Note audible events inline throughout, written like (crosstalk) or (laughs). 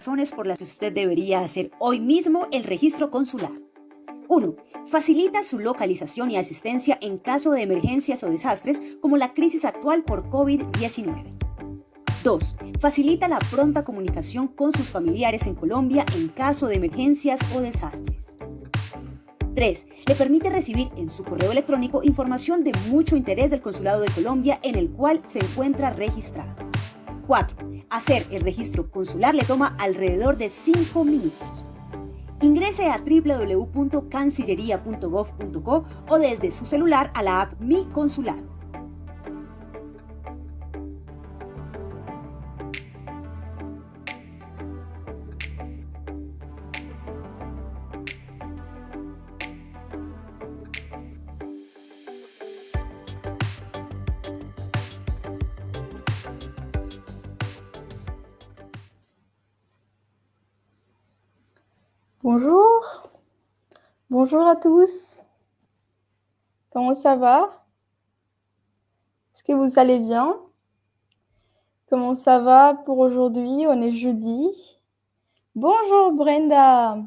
razones por las que usted debería hacer hoy mismo el registro consular. 1. Facilita su localización y asistencia en caso de emergencias o desastres como la crisis actual por COVID-19. 2. Facilita la pronta comunicación con sus familiares en Colombia en caso de emergencias o desastres. 3. Le permite recibir en su correo electrónico información de mucho interés del Consulado de Colombia en el cual se encuentra registrado. 4. Hacer el registro consular le toma alrededor de 5 minutos. Ingrese a www.cancillería.gov.co o desde su celular a la app Mi Consulado. Bonjour. Bonjour à tous. Comment ça va? Est-ce que vous allez bien? Comment ça va pour aujourd'hui? On est jeudi. Bonjour Brenda.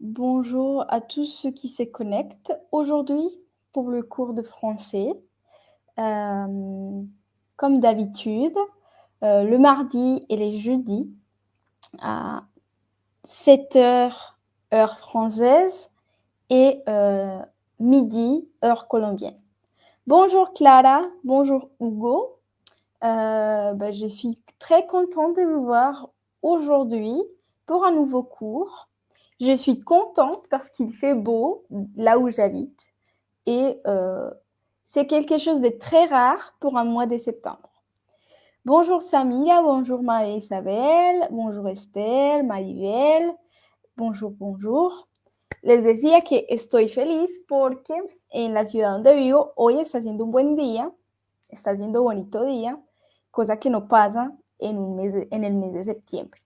Bonjour à tous ceux qui se connectent aujourd'hui pour le cours de français. Euh, comme d'habitude, euh, le mardi et les jeudis 7 heures heure française et euh, midi heure colombienne. Bonjour Clara, bonjour Hugo. Euh, bah, je suis très contente de vous voir aujourd'hui pour un nouveau cours. Je suis contente parce qu'il fait beau là où j'habite et euh, c'est quelque chose de très rare pour un mois de septembre. Bonjour Samira, bonjour María-Isabel, bonjour Estelle, Maribel, bonjour, bonjour. Les decía que estoy feliz porque en la ciudad donde vivo hoy está haciendo un buen día, está haciendo bonito día, cosa que no pasa en, un en el mes de septiembre.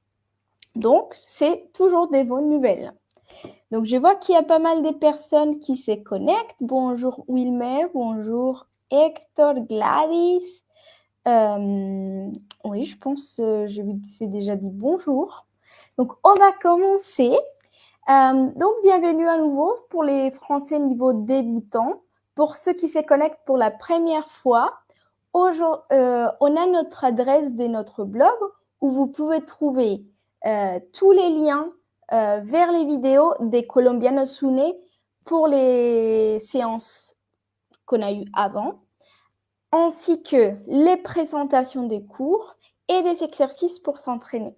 Donc, c'est toujours des bonnes nouvelles. Donc, je vois qu'il y a pas mal de personnes qui se connectent. Bonjour Wilmer, bonjour Hector, Gladys. Euh, oui, je pense, euh, je vous ai déjà dit bonjour. Donc, on va commencer. Euh, donc, bienvenue à nouveau pour les Français niveau débutant. Pour ceux qui se connectent pour la première fois, on a notre adresse de notre blog où vous pouvez trouver tous les liens vers les vidéos des Colombianos Sune pour les séances qu'on a eues avant, ainsi que les présentations des cours et des exercices pour s'entraîner.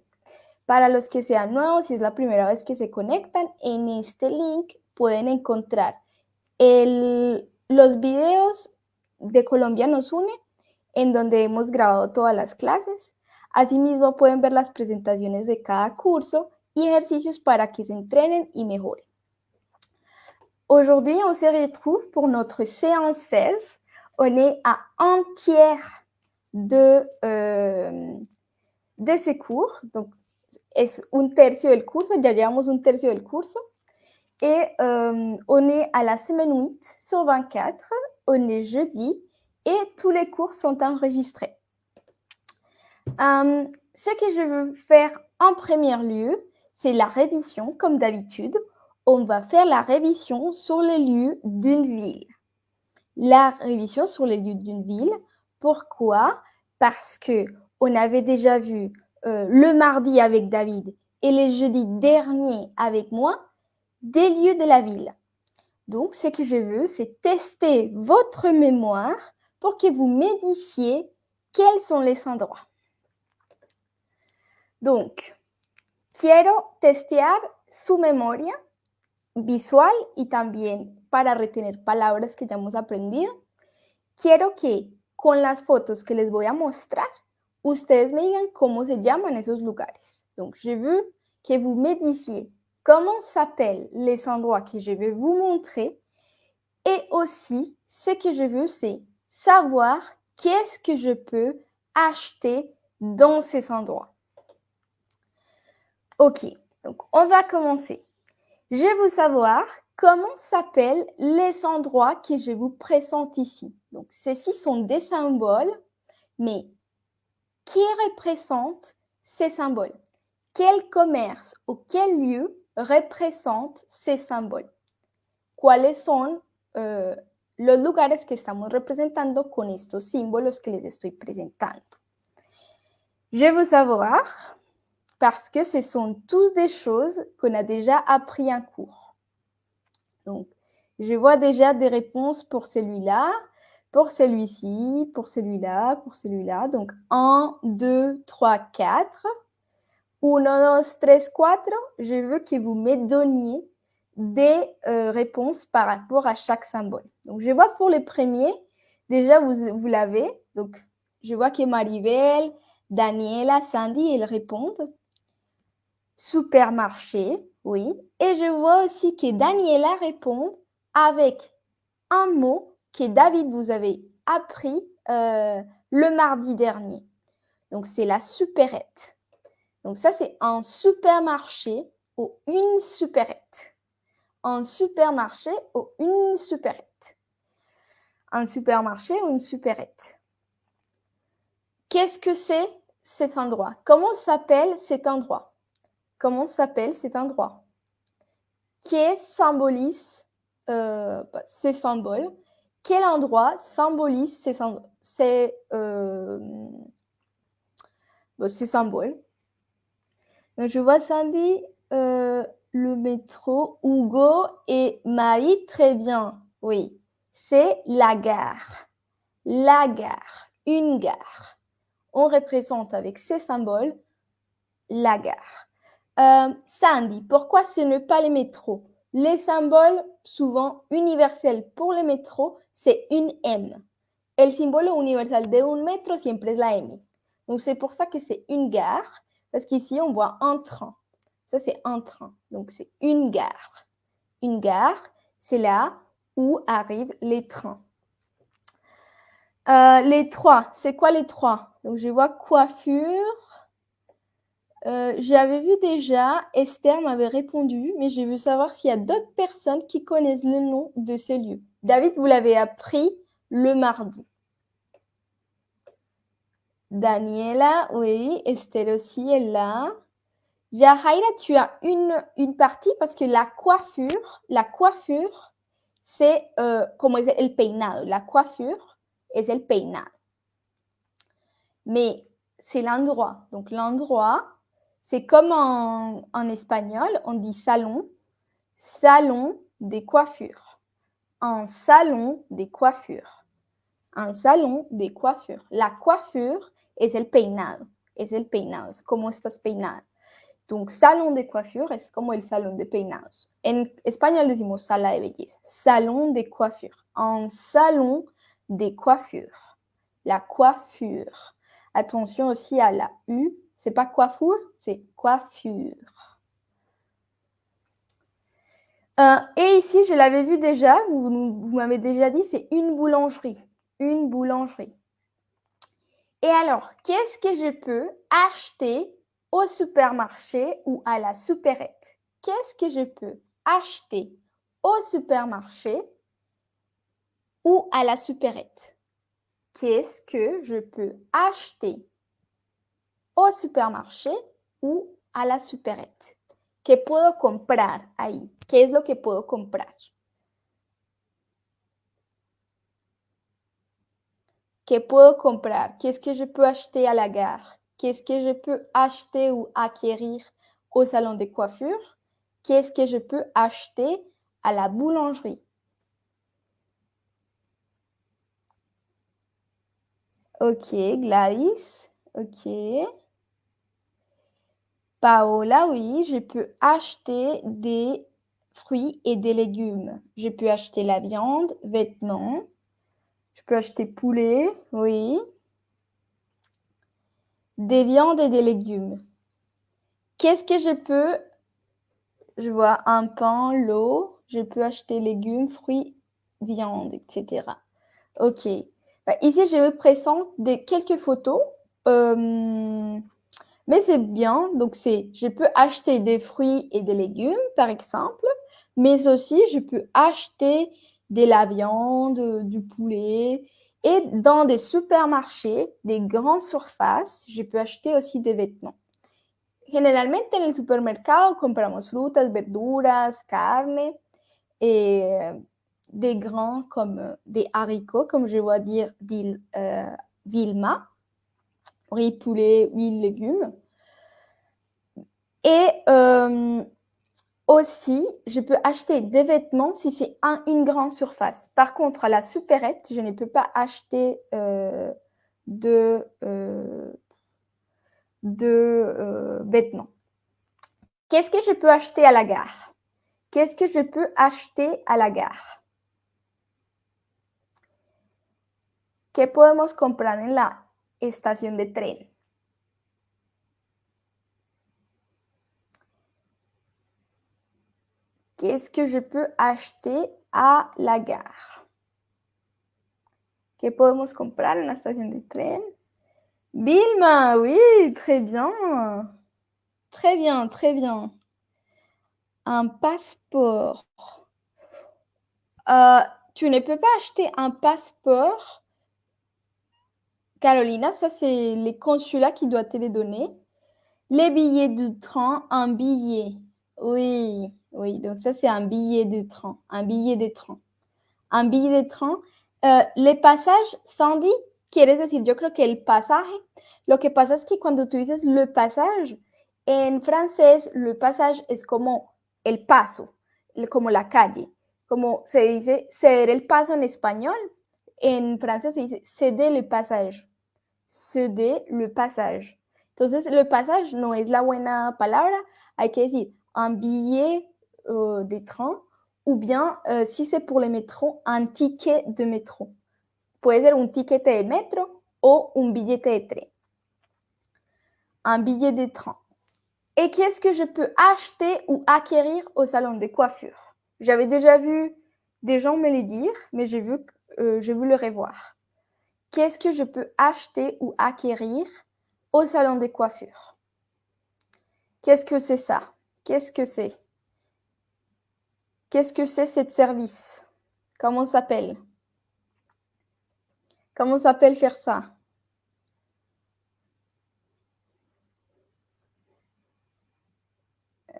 Para los que sean nuevos, si es la primera vez que se conectan, en este link pueden encontrar el- los videos de Colombianos Une, en donde hemos grabado todas las clases. Asimismo, pueden ver las presentaciones de cada curso y ejercicios para que se entrenen y mejoren. Aujourd'hui, on se retrouve pour notre séance 16. On est à un tiers de, euh, de ces cours. Donc, es un tercio del curso, ya llevamos un tercio del curso. Et euh, on est à la semaine 8 sur 24, on est jeudi et tous les cours sont enregistrés. Euh, ce que je veux faire en premier lieu, c'est la révision, comme d'habitude. On va faire la révision sur les lieux d'une ville. La révision sur les lieux d'une ville. Pourquoi? Parce que on avait déjà vu euh, le mardi avec David et les jeudis derniers avec moi des lieux de la ville. Donc, ce que je veux, c'est tester votre mémoire pour que vous me disiez quels sont les endroits. Donc, quiero testear su memoria visual y también para retener palabras que ya hemos aprendido. Quiero que con las fotos que les voy a mostrar, ustedes me digan cómo se llaman esos lugares. Donc, je veux que vous me disiez comment s'appellent les endroits que je vais vous montrer. Et aussi, ce que je veux, c'est savoir qu'est-ce que je peux acheter dans ces endroits. Ok, donc on va commencer. Je veux savoir comment s'appellent les endroits que je vous présente ici. Donc, ceux-ci sont des symboles, mais qui représentent ces symboles? Quel commerce ou quel lieu représente ces symboles? ¿Cuáles son uh, los lugares que estamos representando con estos símbolos que les estoy presentando? Je veux savoir parce que ce sont tous des choses qu'on a déjà appris en cours. Donc, je vois déjà des réponses pour celui-là, pour celui-ci, pour celui-là, pour celui-là. Donc 1, 2, 3, 4. 1, 2, 3, 4. Je veux que vous me donniez des euh, réponses par rapport à chaque symbole. Donc je vois pour les premiers, déjà vous, vous l'avez. Donc je vois que Maribel, Daniela, Sandy, elles répondent. Supermarché, oui. Et je vois aussi que Daniela répond avec un mot que David vous avez appris euh, le mardi dernier. Donc, c'est la supérette. Donc, ça, c'est un supermarché ou une supérette. Un supermarché ou une supérette. Un supermarché ou une supérette. Qu'est-ce que c'est cet endroit? Comment s'appelle cet endroit? Comment s'appelle cet endroit? Qui symbolise euh, bah, ces symboles quel endroit symbolise ces, euh, ces symboles? Je vois Sandy, euh, le métro, Hugo et Marie, très bien. Oui, c'est la gare. La gare, une gare. On représente avec ces symboles la gare. Euh, Sandy, pourquoi ce n'est pas les métros? Les symboles, souvent universels pour les métros, c'est une M. El símbolo universal de un métro siempre es la M. Donc, c'est pour ça que c'est une gare, parce qu'ici, on voit un train. Ça, c'est un train. Donc, c'est une gare. Une gare, c'est là où arrivent les trains. Euh, les trois, c'est quoi les trois? Donc, je vois coiffure. Euh, j'avais vu déjà, Esther m'avait répondu, mais j'ai vu savoir s'il y a d'autres personnes qui connaissent le nom de ce lieu. David, vous l'avez appris le mardi. Daniela, oui. Estelle aussi est là. Yahaira, tu as une, une partie parce que la coiffure, la coiffure, c'est euh, como es el peinado. La coiffure es el peinado. Mais c'est l'endroit. Donc l'endroit, c'est comme en, espagnol, on dit salon, salon des coiffures un salon de coiffure. Un salon de coiffure. La coiffure es el peinado. Es el peinado. Como estás peinada. Donc, salon de coiffure es como el salón de peinados. En español decimos sala de belleza. Salon de coiffure. Un salon de coiffure. La coiffure. Attention aussi à la U. C'est pas coiffure, c'est coiffure. Euh, et ici, je l'avais vu déjà, vous, vous m'avez déjà dit, c'est une boulangerie. Une boulangerie. Et alors, qu'est-ce que je peux acheter au supermarché ou à la supérette? Qu'est-ce que je peux acheter au supermarché ou à la supérette? Qu'est-ce que je peux acheter au supermarché ou à la supérette ¿Qué puedo comprar ahí? ¿Qué es lo que puedo comprar? ¿Qué puedo comprar? Qu'est-ce que je peux acheter à la gare? Qu'est-ce que je peux acheter ou acquérir au salon de coiffure? Qu'est-ce que je peux acheter à la boulangerie? Ok, Gladys. Ok. Paola, oui, je peux acheter des fruits et des légumes. Je peux acheter la viande, vêtements. Je peux acheter poulet, oui. Des viandes et des légumes. Qu'est-ce que je peux Je vois un pain, l'eau. Je peux acheter légumes, fruits, viande, etc. Ok. Bah, ici, je vous présente des, quelques photos. Euh, mais c'est bien, donc c'est, je peux acheter des fruits et des légumes, par exemple, mais aussi je peux acheter de la viande, du poulet. Et dans des supermarchés, des grandes surfaces, je peux acheter aussi des vêtements. generalmente en el supermercado compramos frutas, verduras, carne, et des grains comme des haricots, comme je vois dire, dire euh, Vilma, riz, poulet, huile, légumes. Et euh, aussi, je peux acheter des vêtements si c'est un, une grande surface. Par contre, à la supérette, je ne peux pas acheter euh, de, euh, vêtements. Qu'est-ce que je peux acheter à la gare? Qu'est-ce que je peux acheter à la gare? ¿Qué podemos comprar en estación de tren? Qu'est-ce que je peux acheter à la gare? ¿Qué podemos comprar en la estación de tren? Vilma, oui, très bien. Très bien, très bien. Un passeport. Euh, tu ne peux pas acheter un passeport. Carolina, ça c'est les consulats qui doivent te les donner. Les billets de train, un billet. Oui, oui, donc ça c'est un billet de train, un billet de train. Un billet de train. Uh, les pasajes, Sandy, quieres decir, yo creo que el pasaje. Lo que pasa es que cuando tú dices le passage, en francés, le passage es como el paso, como la calle. Como se dice ceder el paso en español, en francés se dice ceder le passage. Ceder le passage. Entonces, le passage no es la buena palabra, hay que decir un billet euh, de train ou bien, euh, si c'est pour les métros, un ticket de métro. Puede ser un ticket de metro o un billete de tren. Un billet de train. Et qu'est-ce que je peux acheter ou acquérir au salon de coiffure? J'avais déjà vu des gens me le dire, mais j'ai vu, euh, je veux le revoir. Qu'est-ce que je peux acheter ou acquérir au salon de coiffure Qu'est-ce que c'est ça? Qu'est-ce que c'est? Qu'est-ce que c'est ce service? Comment s'appelle? Comment s'appelle faire ça?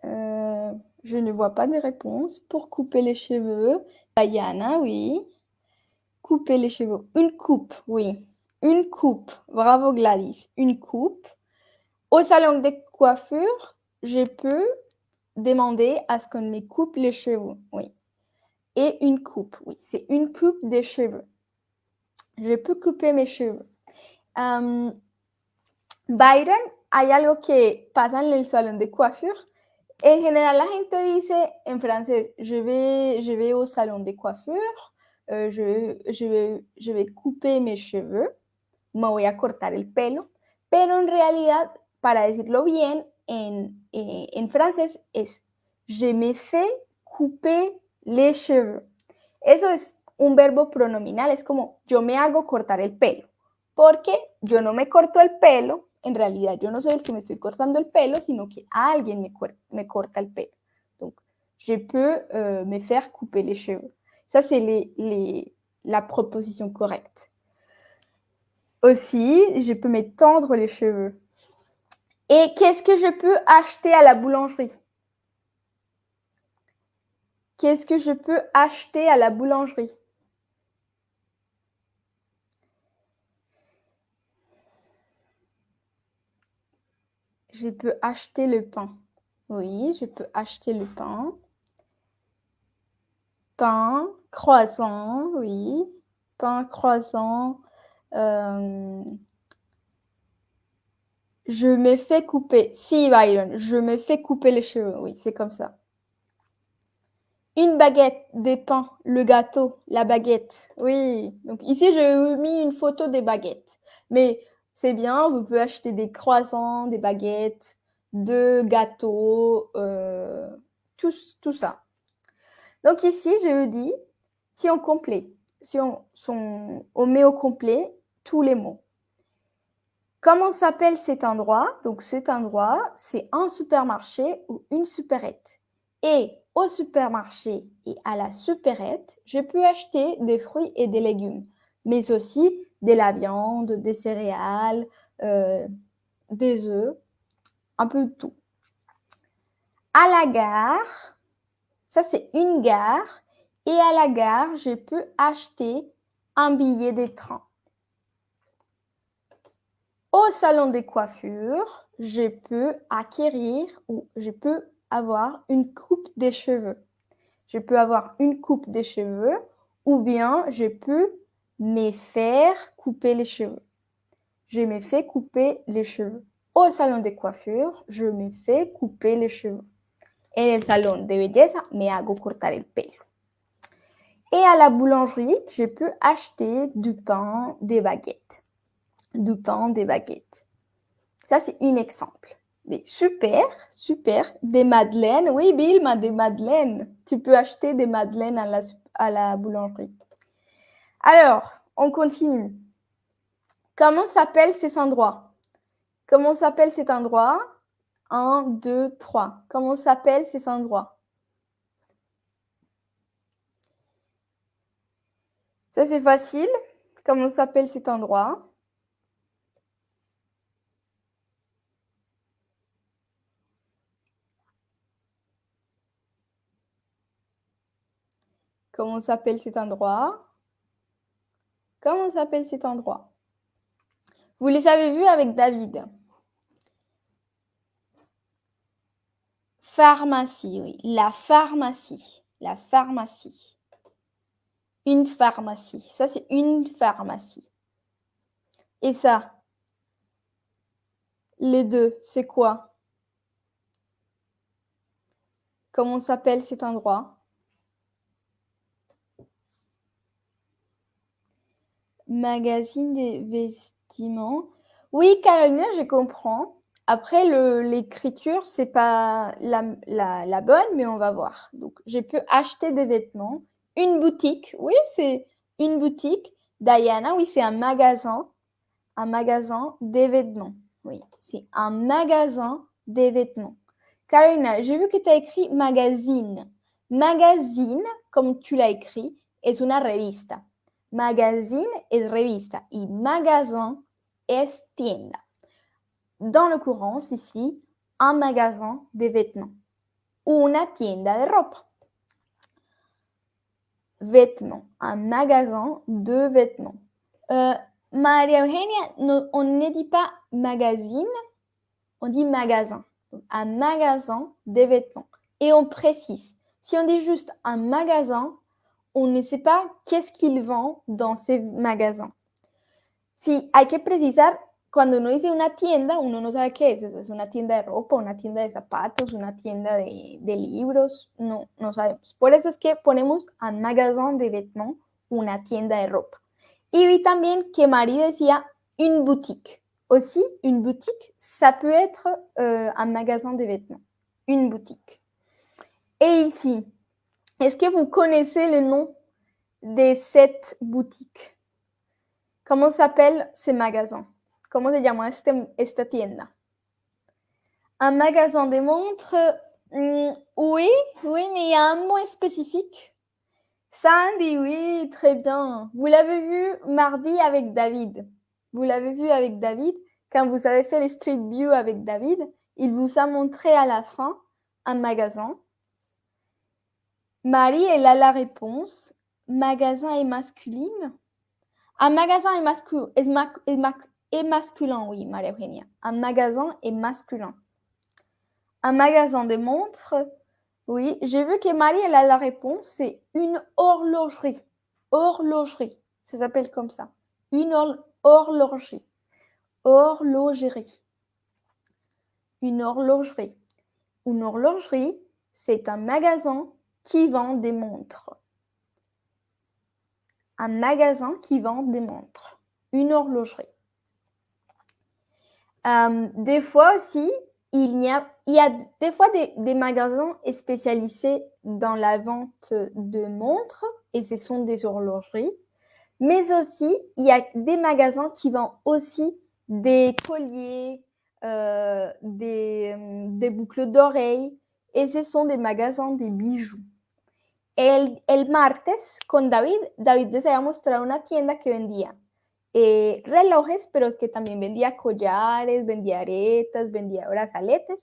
Euh, Je ne vois pas de réponse. Pour couper les cheveux, Diana, oui. Couper les cheveux. Une coupe, oui. Une coupe. Bravo Gladys. Une coupe. Au salon de coiffure, je peux demander à ce qu'on me coupe les cheveux, oui. Et une coupe, oui, c'est une coupe de cheveux. Je peux couper mes cheveux. Um, Byron, hay algo que pasa en el salón de coiffure. En general, la gente dice en francés, je vais, je vais au salon de coiffure, je vais couper mes cheveux, me voy a cortar el pelo, pero en realidad, para decirlo bien, en, eh, en francés es je me fais couper les cheveux. Eso es un verbo pronominal, es como yo me hago cortar el pelo, porque yo no me corto el pelo, en realidad yo no soy el que me estoy cortando el pelo, sino que alguien me, me corta el pelo. Donc, je peux euh, me faire couper les cheveux. Ça, c'est la proposition correcte. Aussi, je peux me tendre les cheveux. Et qu'est-ce que je peux acheter à la boulangerie? Qu'est-ce que je peux acheter à la boulangerie? Je peux acheter le pain. Oui, je peux acheter le pain. Pain, croissant, oui. Pain, croissant. Euh, je me fais couper. Si, Byron, je me fais couper les cheveux. Oui, c'est comme ça. Une baguette, des pains, le gâteau, la baguette. Oui, donc ici, j'ai mis une photo des baguettes. Mais c'est bien, vous pouvez acheter des croissants, des baguettes, de gâteaux, euh, tout, tout, ça. Donc ici, je vous dis, si on met au complet tous les mots. Comment s'appelle cet endroit? Donc cet endroit, c'est un supermarché ou une supérette. Et au supermarché et à la supérette, je peux acheter des fruits et des légumes, mais aussi de la viande, des céréales, euh, des œufs, un peu tout. À la gare, ça c'est une gare, et à la gare, je peux acheter un billet de train. Au salon de coiffure, je peux acquérir ou je peux avoir une coupe de cheveux. Je peux avoir une coupe de cheveux ou bien je peux me faire couper les cheveux. Je me fais couper les cheveux. Au salon de coiffure, je me fais couper les cheveux. En el salón de belleza, me hago cortar el pelo. Et à la boulangerie, je peux acheter du pain, des baguettes. Du pain, des baguettes. Ça, c'est un exemple. Mais super, super. Des madeleines. Oui, Bilma, des madeleines. Tu peux acheter des madeleines à la, à la boulangerie. Alors, on continue. Comment s'appellent ces endroits? Comment s'appelle cet endroit 1, 2, 3. Comment s'appellent ces endroits? C'est facile. Comment s'appelle cet endroit Comment s'appelle cet endroit Comment s'appelle cet endroit Vous les avez vus avec David. Pharmacie, oui. La pharmacie. La pharmacie. Une pharmacie. Ça, c'est une pharmacie. Et ça Les deux, c'est quoi? Comment s'appelle cet endroit? Magazine des vestiments. Oui, Carolina, je comprends. Après, l'écriture, c'est pas la, la, bonne, mais on va voir. Donc, je peux acheter des vêtements. Une boutique, oui, c'est une boutique. Diana, oui, c'est un magasin. Un magasin des. Oui, c'est un magasin des vêtements. Carolina, j'ai vu que tu as écrit magazine. Magazine, comme tu l'as écrit, est une revista. Magazine est revista et magasin est tienda. Dans l'occurrence, ici, un magasin de vêtements. Una tienda de ropa. Vêtements. Un magasin de vêtements. Euh, Maria Eugenia, on ne dit pas magazine, on dit magasin. un magasin de vêtements. Et on précise. Si on dit juste un magasin, on ne sait pas qu'est-ce qu'ils vendent dans ces magasins. Si hay que precisar, cuando uno dice una tienda, uno no sabe qué es. ¿Es una tienda de ropa, una tienda de zapatos, una tienda de, de libros? No, no sabemos. Por eso es que ponemos un magasin de vêtements, una tienda de ropa. Y vi también que Marie decía une boutique. Aussi, une boutique, ça peut être euh, un magasin de vêtements. Une boutique. Et ici, est-ce que vous connaissez le nom de cette boutique? Comment s'appelle ce magasin Comment se llama este, tienda? Un magasin de montres mm, Oui, oui, mais il y a un mot spécifique. Sandy, oui, très bien. Vous l'avez vu mardi avec David. Vous l'avez vu avec David. Quand vous avez fait les Street View avec David, il vous a montré à la fin un magasin Marie, elle a la réponse. Magasin est masculine. Un magasin est, masculin, oui, Maria Eugenia. Un magasin est masculin. Un magasin de montres, oui. J'ai vu que Marie, elle a la réponse. C'est une horlogerie. Horlogerie. Ça s'appelle comme ça. Une horlogerie. Horlogerie. Une horlogerie. Une horlogerie, c'est un magasin qui vend des montres. Un magasin qui vend des montres. Une horlogerie. Euh, des fois aussi, il y a, il y a des fois des, des, magasins spécialisés dans la vente de montres et ce sont des horlogeries. Mais aussi, il y a des magasins qui vendent aussi des colliers, euh, des, des boucles d'oreilles et ce sont des magasins des bijoux. El, el, martes con David, David les había mostrado una tienda que vendía eh, relojes, pero que también vendía collares, vendía aretas, vendía brazaletes.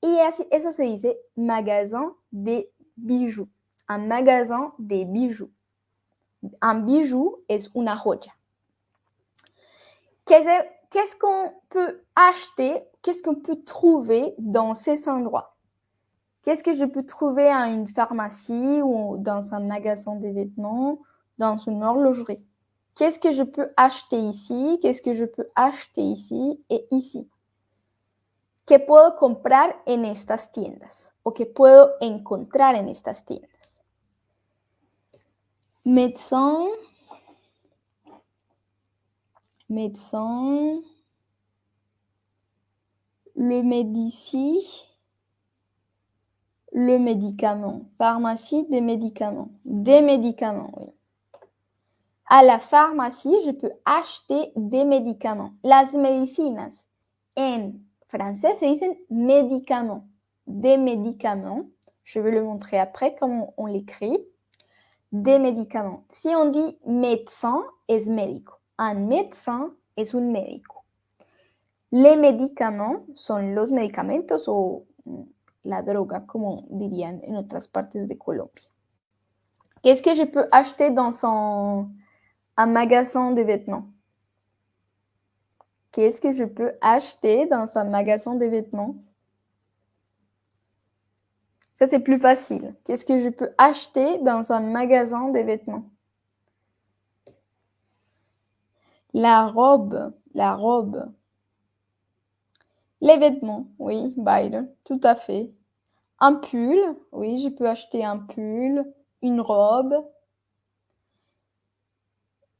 y eso se dice magasin de bijoux. Un magasin de bijoux. Un bijou es una joya. Qu'est-ce qu'on peut acheter, qu'est-ce qu'on peut trouver dans ces endroits? Qu'est-ce que je peux trouver à une pharmacie ou dans un magasin de vêtements, dans une horlogerie? Qu'est-ce que je peux acheter ici? Qu'est-ce que je peux acheter ici et ici? ¿Qué puedo comprar en estas tiendas? ¿O qué puedo encontrar en estas tiendas? Médecin, médecin, le médici, le médicament. Pharmacie, des médicaments. Des médicaments, oui. À la pharmacie, je peux acheter des médicaments. Las medicinas en français se dicen médicaments. Des médicaments. Je vais le montrer après comment on l'écrit. Des médicaments. Si on dit médecin, es médico. Un médecin es un médico. Les médicaments sont los medicamentos o la droga, como dirían en otras partes de Colombia. Qu'est-ce que je peux acheter dans son, un magasin de vêtements Qu'est-ce que je peux acheter dans un magasin de vêtements? Ça, c'est plus facile. Qu'est-ce que je peux acheter dans un magasin de vêtements? La robe, la robe. Les vêtements, oui, Byron, tout à fait. Un pull, oui, je peux acheter un pull, une robe.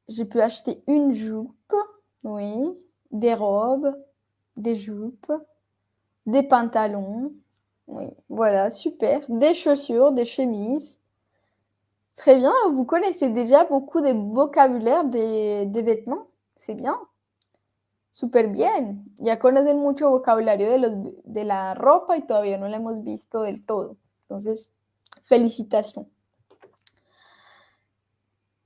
Je peux acheter une jupe, oui des robes, des jupes, des pantalons. Oui, voilà, super. Des chaussures, des chemises. Très bien, vous connaissez déjà beaucoup de vocabulaire des, des vêtements. C'est bien. Super bien. Ya conocen mucho vocabulario de, los, de la ropa y todavía no lo hemos visto del todo. Entonces, félicitations.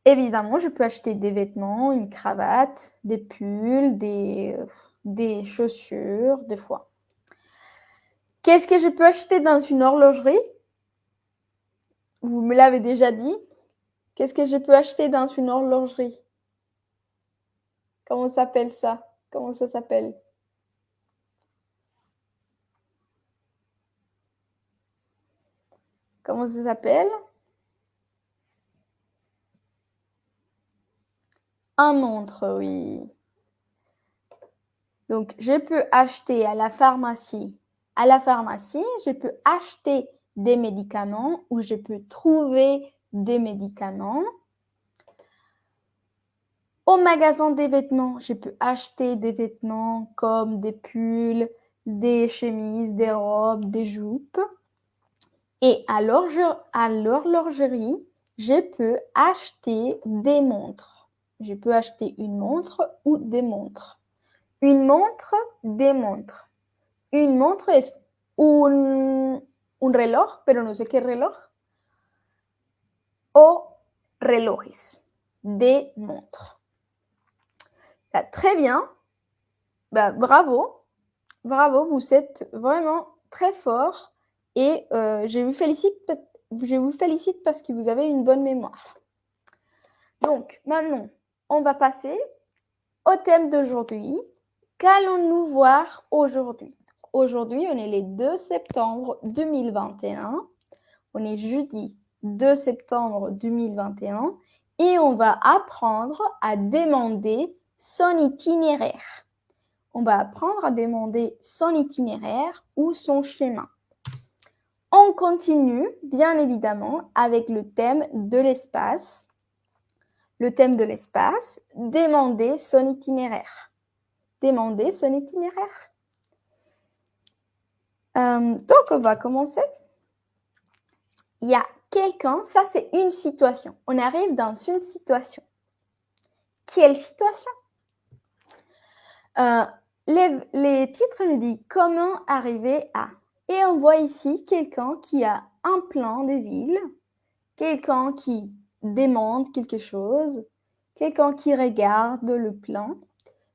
Évidemment, je peux acheter des vêtements, une cravate, des pulls, des, chaussures, des fois. Qu'est-ce que je peux acheter dans une horlogerie? Vous me l'avez déjà dit. Qu'est-ce que je peux acheter dans une horlogerie? Comment s'appelle ça? Comment ça s'appelle? Comment ça s'appelle? Un montre, oui. Donc, je peux acheter à la pharmacie. À la pharmacie, je peux acheter des médicaments ou je peux trouver des médicaments. Au magasin des vêtements, je peux acheter des vêtements comme des pulls, des chemises, des robes, des jupes. Et à l'horlogerie, je peux acheter des montres je peux acheter une montre ou des montres. Une montre, des montres. Une montre es un, un reloj, pero no sé qué reloj. O relojes, des montres. Très bien. Bah, bravo. Bravo, vous êtes vraiment très fort et euh, je, vous félicite, je vous félicite parce que vous avez une bonne mémoire. Donc, maintenant, on va passer au thème d'aujourd'hui. Qu'allons-nous voir aujourd'hui? Aujourd'hui, on est le 2 septembre 2021. On est jeudi 2 septembre 2021 et on va apprendre à demander son itinéraire. On va apprendre à demander son itinéraire ou son chemin. On continue, bien évidemment, avec le thème de l'espace le thème de l'espace, demander son itinéraire. Demander son itinéraire. Euh, donc, on va commencer. Il y a quelqu'un, ça c'est une situation. On arrive dans une situation. Quelle situation? Euh, les, titres nous disent comment arriver à. Et on voit ici quelqu'un qui a un plan de ville, quelqu'un qui demande quelque chose, quelqu'un qui regarde le plan.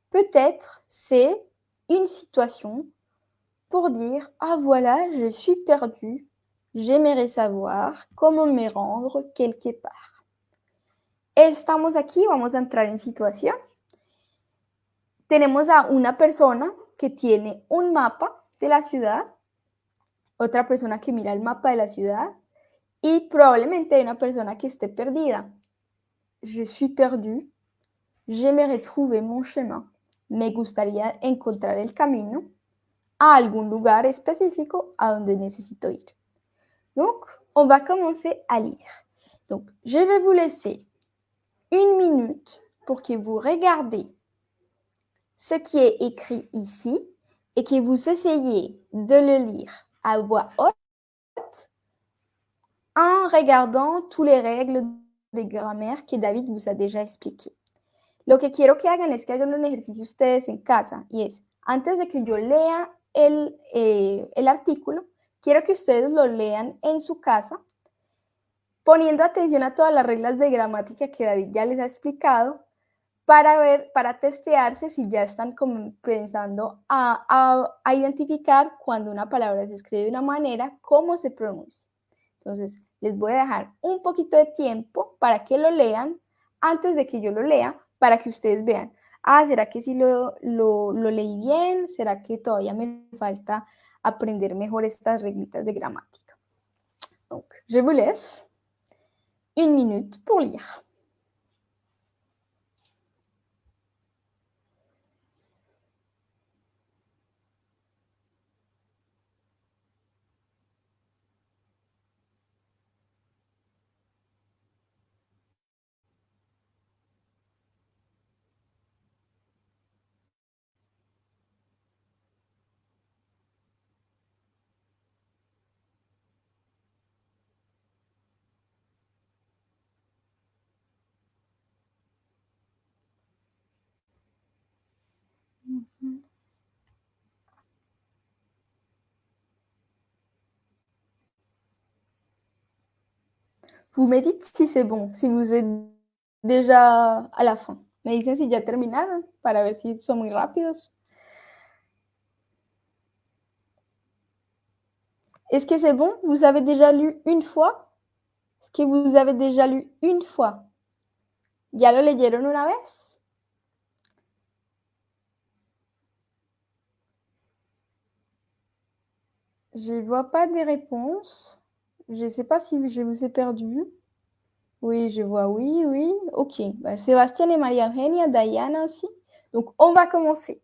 Peut-être c'est une situation, pour dire Ah voilà, je suis perdu, j'aimerais savoir comment me rendre quelque part. Estamos aquí, vamos a entrar en situación. Tenemos a una persona que tiene un mapa de la ciudad, otra persona que mira el mapa de la ciudad y probablemente hay una persona que esté perdida. Je suis perdu, j'aimerais trouver mon chemin, me gustaría encontrar el camino a algún lugar específico a donde necesito ir. Donc, on va commencer à lire. Donc, je vais vous laisser une minute pour que vous regardez ce qui est écrit ici et que vous essayez de le lire à voix haute en regardant toutes les règles de grammaire que David vous a déjà expliquées. Lo que quiero que hagan es que hagan un ejercicio ustedes en casa y es, antes de que yo lea el, eh, el artículo, quiero que ustedes lo lean en su casa, poniendo atención a todas las reglas de gramática que David ya les ha explicado, para ver, para testearse si ya están pensando a, a, a, identificar cuando una palabra se escribe de una manera, cómo se pronuncia. Entonces, les voy a dejar un poquito de tiempo para que lo lean antes de que yo lo lea, para que ustedes vean, ah, ¿será que sí lo, lo, lo leí bien? ¿Será que todavía me falta aprender mejor estas reglitas de gramática? Donc, je vous laisse une minute pour lire. Vous me dites si c'est bon, si vous êtes déjà à la fin. Me dicen si ya terminaron para ver si son muy rápidos. Est-ce que c'est bon? Vous avez déjà lu une fois? Est-ce que vous avez déjà lu une fois? ¿Ya lo leyeron una vez? Je ne vois pas des réponses. Je ne sais pas si je vous ai perdu. Oui, je vois, oui, oui. Ok. Bah, Sébastien et Maria Eugenia, Diana aussi. Donc, on va commencer.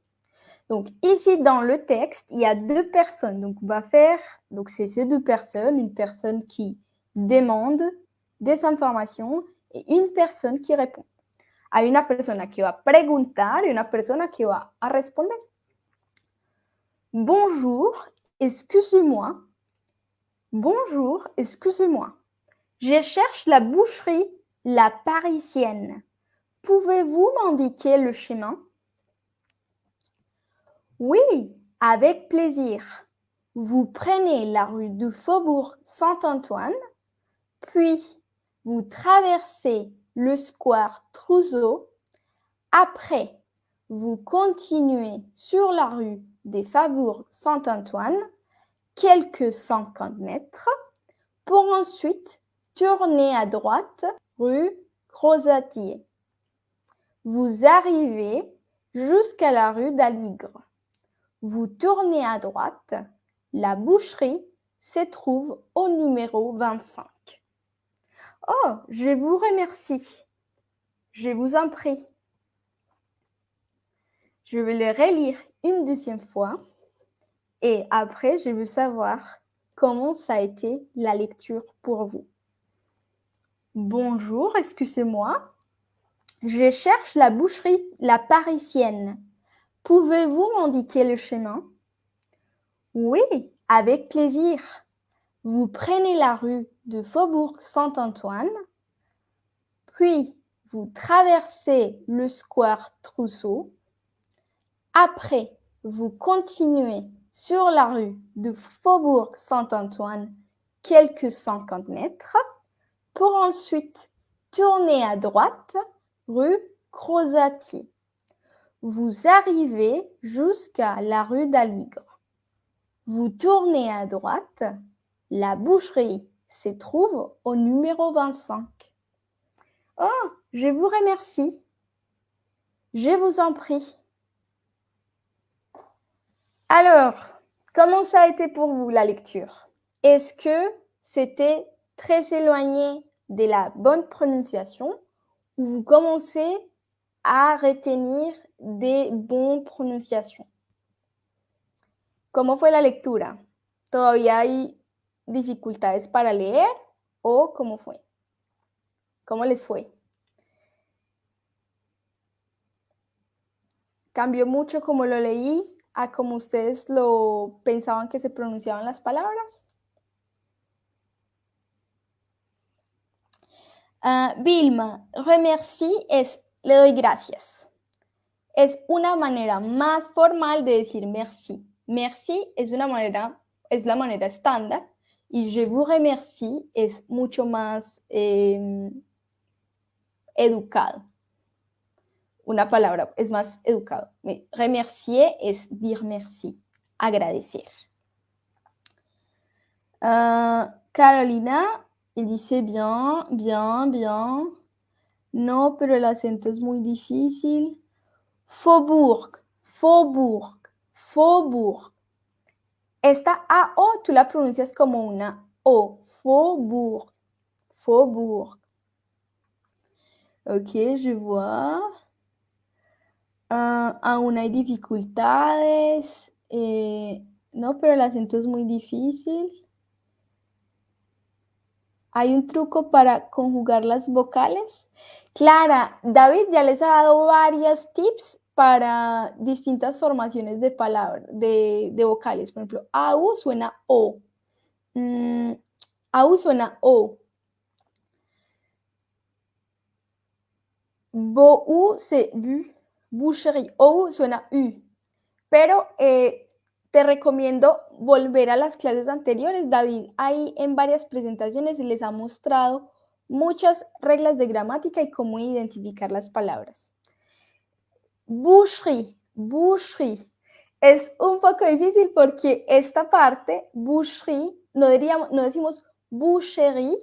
Donc, ici, dans le texte, il y a deux personnes. Donc, on va faire, donc c'est ces deux personnes, une personne qui demande des informations et une personne qui répond. Hay una persona que va preguntar y una persona que va a responder. Bonjour, excusez-moi. Bonjour, excusez-moi. Je cherche la boucherie La Parisienne. Pouvez-vous m'indiquer le chemin? Oui, avec plaisir. Vous prenez la rue du Faubourg Saint-Antoine, puis vous traversez le square Trousseau. Après, vous continuez sur la rue des Faubourgs Saint-Antoine, quelques 50 mètres, pour ensuite tourner à droite rue Crozatier. Vous arrivez jusqu'à la rue d'Aligre. Vous tournez à droite. La boucherie se trouve au numéro 25. Oh, je vous remercie. Je vous en prie. Je vais le relire une deuxième fois et après, je veux savoir comment ça a été la lecture pour vous. Bonjour, excusez-moi. Je cherche la boucherie La Parisienne. Pouvez-vous m'indiquer le chemin? Oui, avec plaisir. Vous prenez la rue de Faubourg Saint-Antoine, puis vous traversez le square Trousseau. Après, vous continuez sur la rue de Faubourg Saint-Antoine quelques 50 mètres pour ensuite tourner à droite rue Crozatier. Vous arrivez jusqu'à la rue d'Aligre. Vous tournez à droite, la boucherie se trouve au numéro 25. Oh, je vous remercie. Je vous en prie. Alors, comment ça a été pour vous la lecture? Est-ce que c'était très éloigné de la bonne prononciation ou vous commencez à retenir des bonnes prononciations? ¿Cómo fue la lectura? ¿Todavía hay dificultades para leer o cómo fue? ¿Cómo les fue? ¿Cambió mucho como lo leí a como ustedes lo pensaban que se pronunciaban las palabras? Uh, Vilma, remercie es le doy gracias. Es una manera más formal de decir merci. Merci es una manera, es la manera estándar y je vous remercie es mucho más eh, educado. Una palabra es más educado. Remercier es dire merci, agradecer. Uh, Carolina, il dice bien, bien, bien. No, pero el acento es muy difícil. Faubourg, Faubourg, Faubourg. Esta AO tú la pronuncias como una O. Faubourg, Faubourg. Ok, je vois. Uh, aún hay dificultades. Eh, no, pero el acento es muy difícil. ¿Hay un truco para conjugar las vocales? Clara, David ya les ha dado varios tips para distintas formaciones de palabras, de, vocales. Por ejemplo, AU suena O. Mm, AU suena O. Bo se. Boucherie. OU suena U. Pero eh, te recomiendo volver a las clases anteriores. David ahí en varias presentaciones les ha mostrado muchas reglas de gramática y cómo identificar las palabras. Boucherie, boucherie. Es un poco difícil porque esta parte, boucherie, no, diríamos, no decimos boucherie,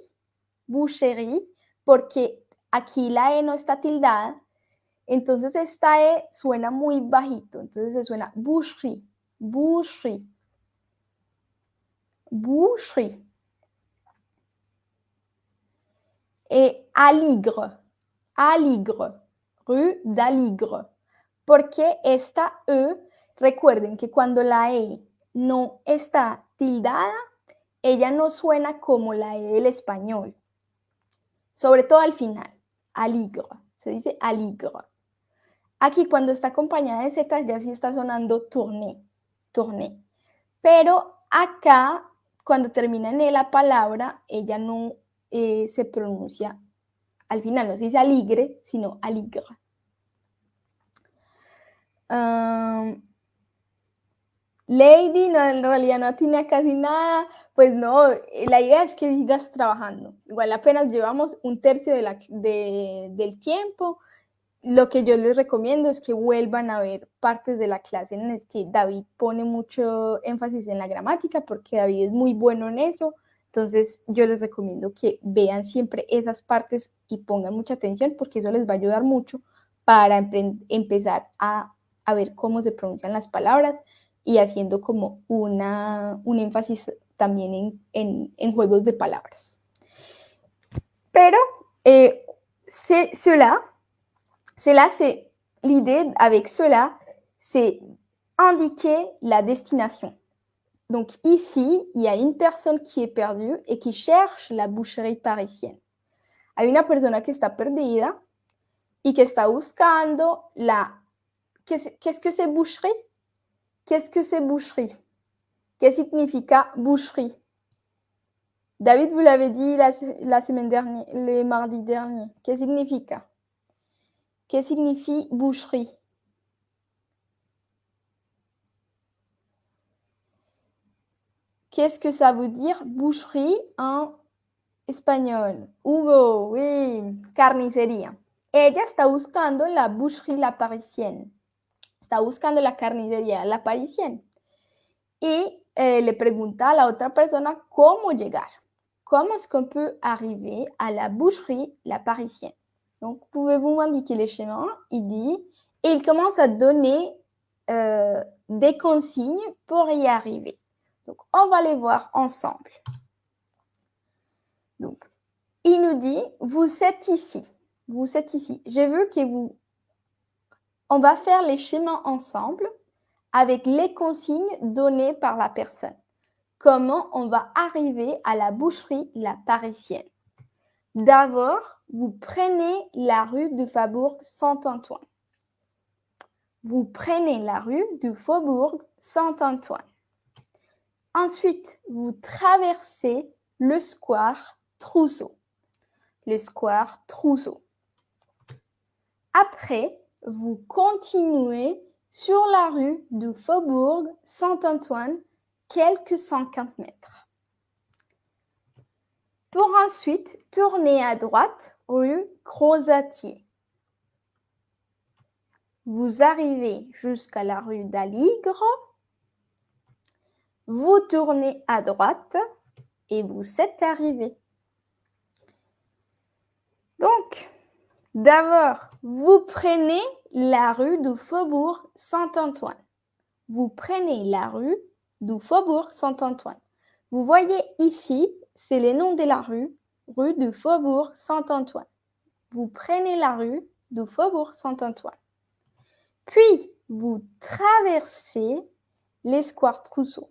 boucherie, porque aquí la E no está tildada. Entonces esta E suena muy bajito. Entonces se suena boucherie, boucherie, boucherie. Et aligre, aligre, rue d'Aligre. Porque esta E, recuerden que cuando la E no está tildada, ella no suena como la E del español. Sobre todo al final, aligre, se dice aligre. Aquí cuando está acompañada de Z ya sí está sonando tourné tourné. Pero acá, cuando termina en E la palabra, ella no eh, se pronuncia al final, no se dice aligre, sino aligre. Lady, no, en realidad no tiene casi nada, pues no, la idea es que sigas trabajando. Igual apenas llevamos un tercio del tiempo, lo que yo les recomiendo es que vuelvan a ver partes de la clase en las que David pone mucho énfasis en la gramática, porque David es muy bueno en eso. Entonces yo les recomiendo que vean siempre esas partes y pongan mucha atención, porque eso les va a ayudar mucho para empezar a, ver cómo se pronuncian las palabras y haciendo como una, un énfasis también en, juegos de palabras. Pero eh, Cela, c'est l'idée avec cela, c'est indiquer la destination. Donc ici, il y a une personne qui est perdue et qui cherche la boucherie parisienne. Hay una persona que está perdida y que está buscando la... Qu'est-ce que c'est boucherie Qu'est-ce que c'est boucherie Qu'est-ce que significa boucherie David, vous l'avez dit la, semaine dernière, le mardi dernier. Qu'est-ce que significa? Que signifie boucherie? Qu'est-ce que ça veut dire boucherie en espagnol? Hugo, oui, carnicería. Ella está buscando la boucherie la parisienne. Está buscando la carnicería la parisienne. Y eh, le pregunta a la otra persona cómo llegar. Comment est-ce qu'on peut arriver à la boucherie La Parisienne? Donc, pouvez-vous m'indiquer les chemins Il dit, et il commence à donner euh, des consignes pour y arriver. Donc, on va les voir ensemble. Donc, il nous dit, vous êtes ici. Vous êtes ici. J'ai vu que vous... On va faire les chemins ensemble avec les consignes données par la personne. Comment on va arriver à la boucherie La Parisienne? D'abord, vous prenez la rue du Faubourg Saint-Antoine. Vous prenez la rue du Faubourg Saint-Antoine. Ensuite, vous traversez le square Trousseau. Le square Trousseau. Après, vous continuez sur la rue du Faubourg Saint-Antoine quelques 50 mètres. Pour ensuite tourner à droite rue Crozatier. Vous arrivez jusqu'à la rue d'Aligre vous tournez à droite et vous êtes arrivé. Donc, d'abord, vous prenez la rue du Faubourg Saint-Antoine. Vous prenez la rue du Faubourg Saint-Antoine. Vous voyez ici, c'est le nom de la rue, rue du Faubourg Saint-Antoine. Vous prenez la rue du Faubourg Saint-Antoine. Puis, vous traversez les squares Trousseau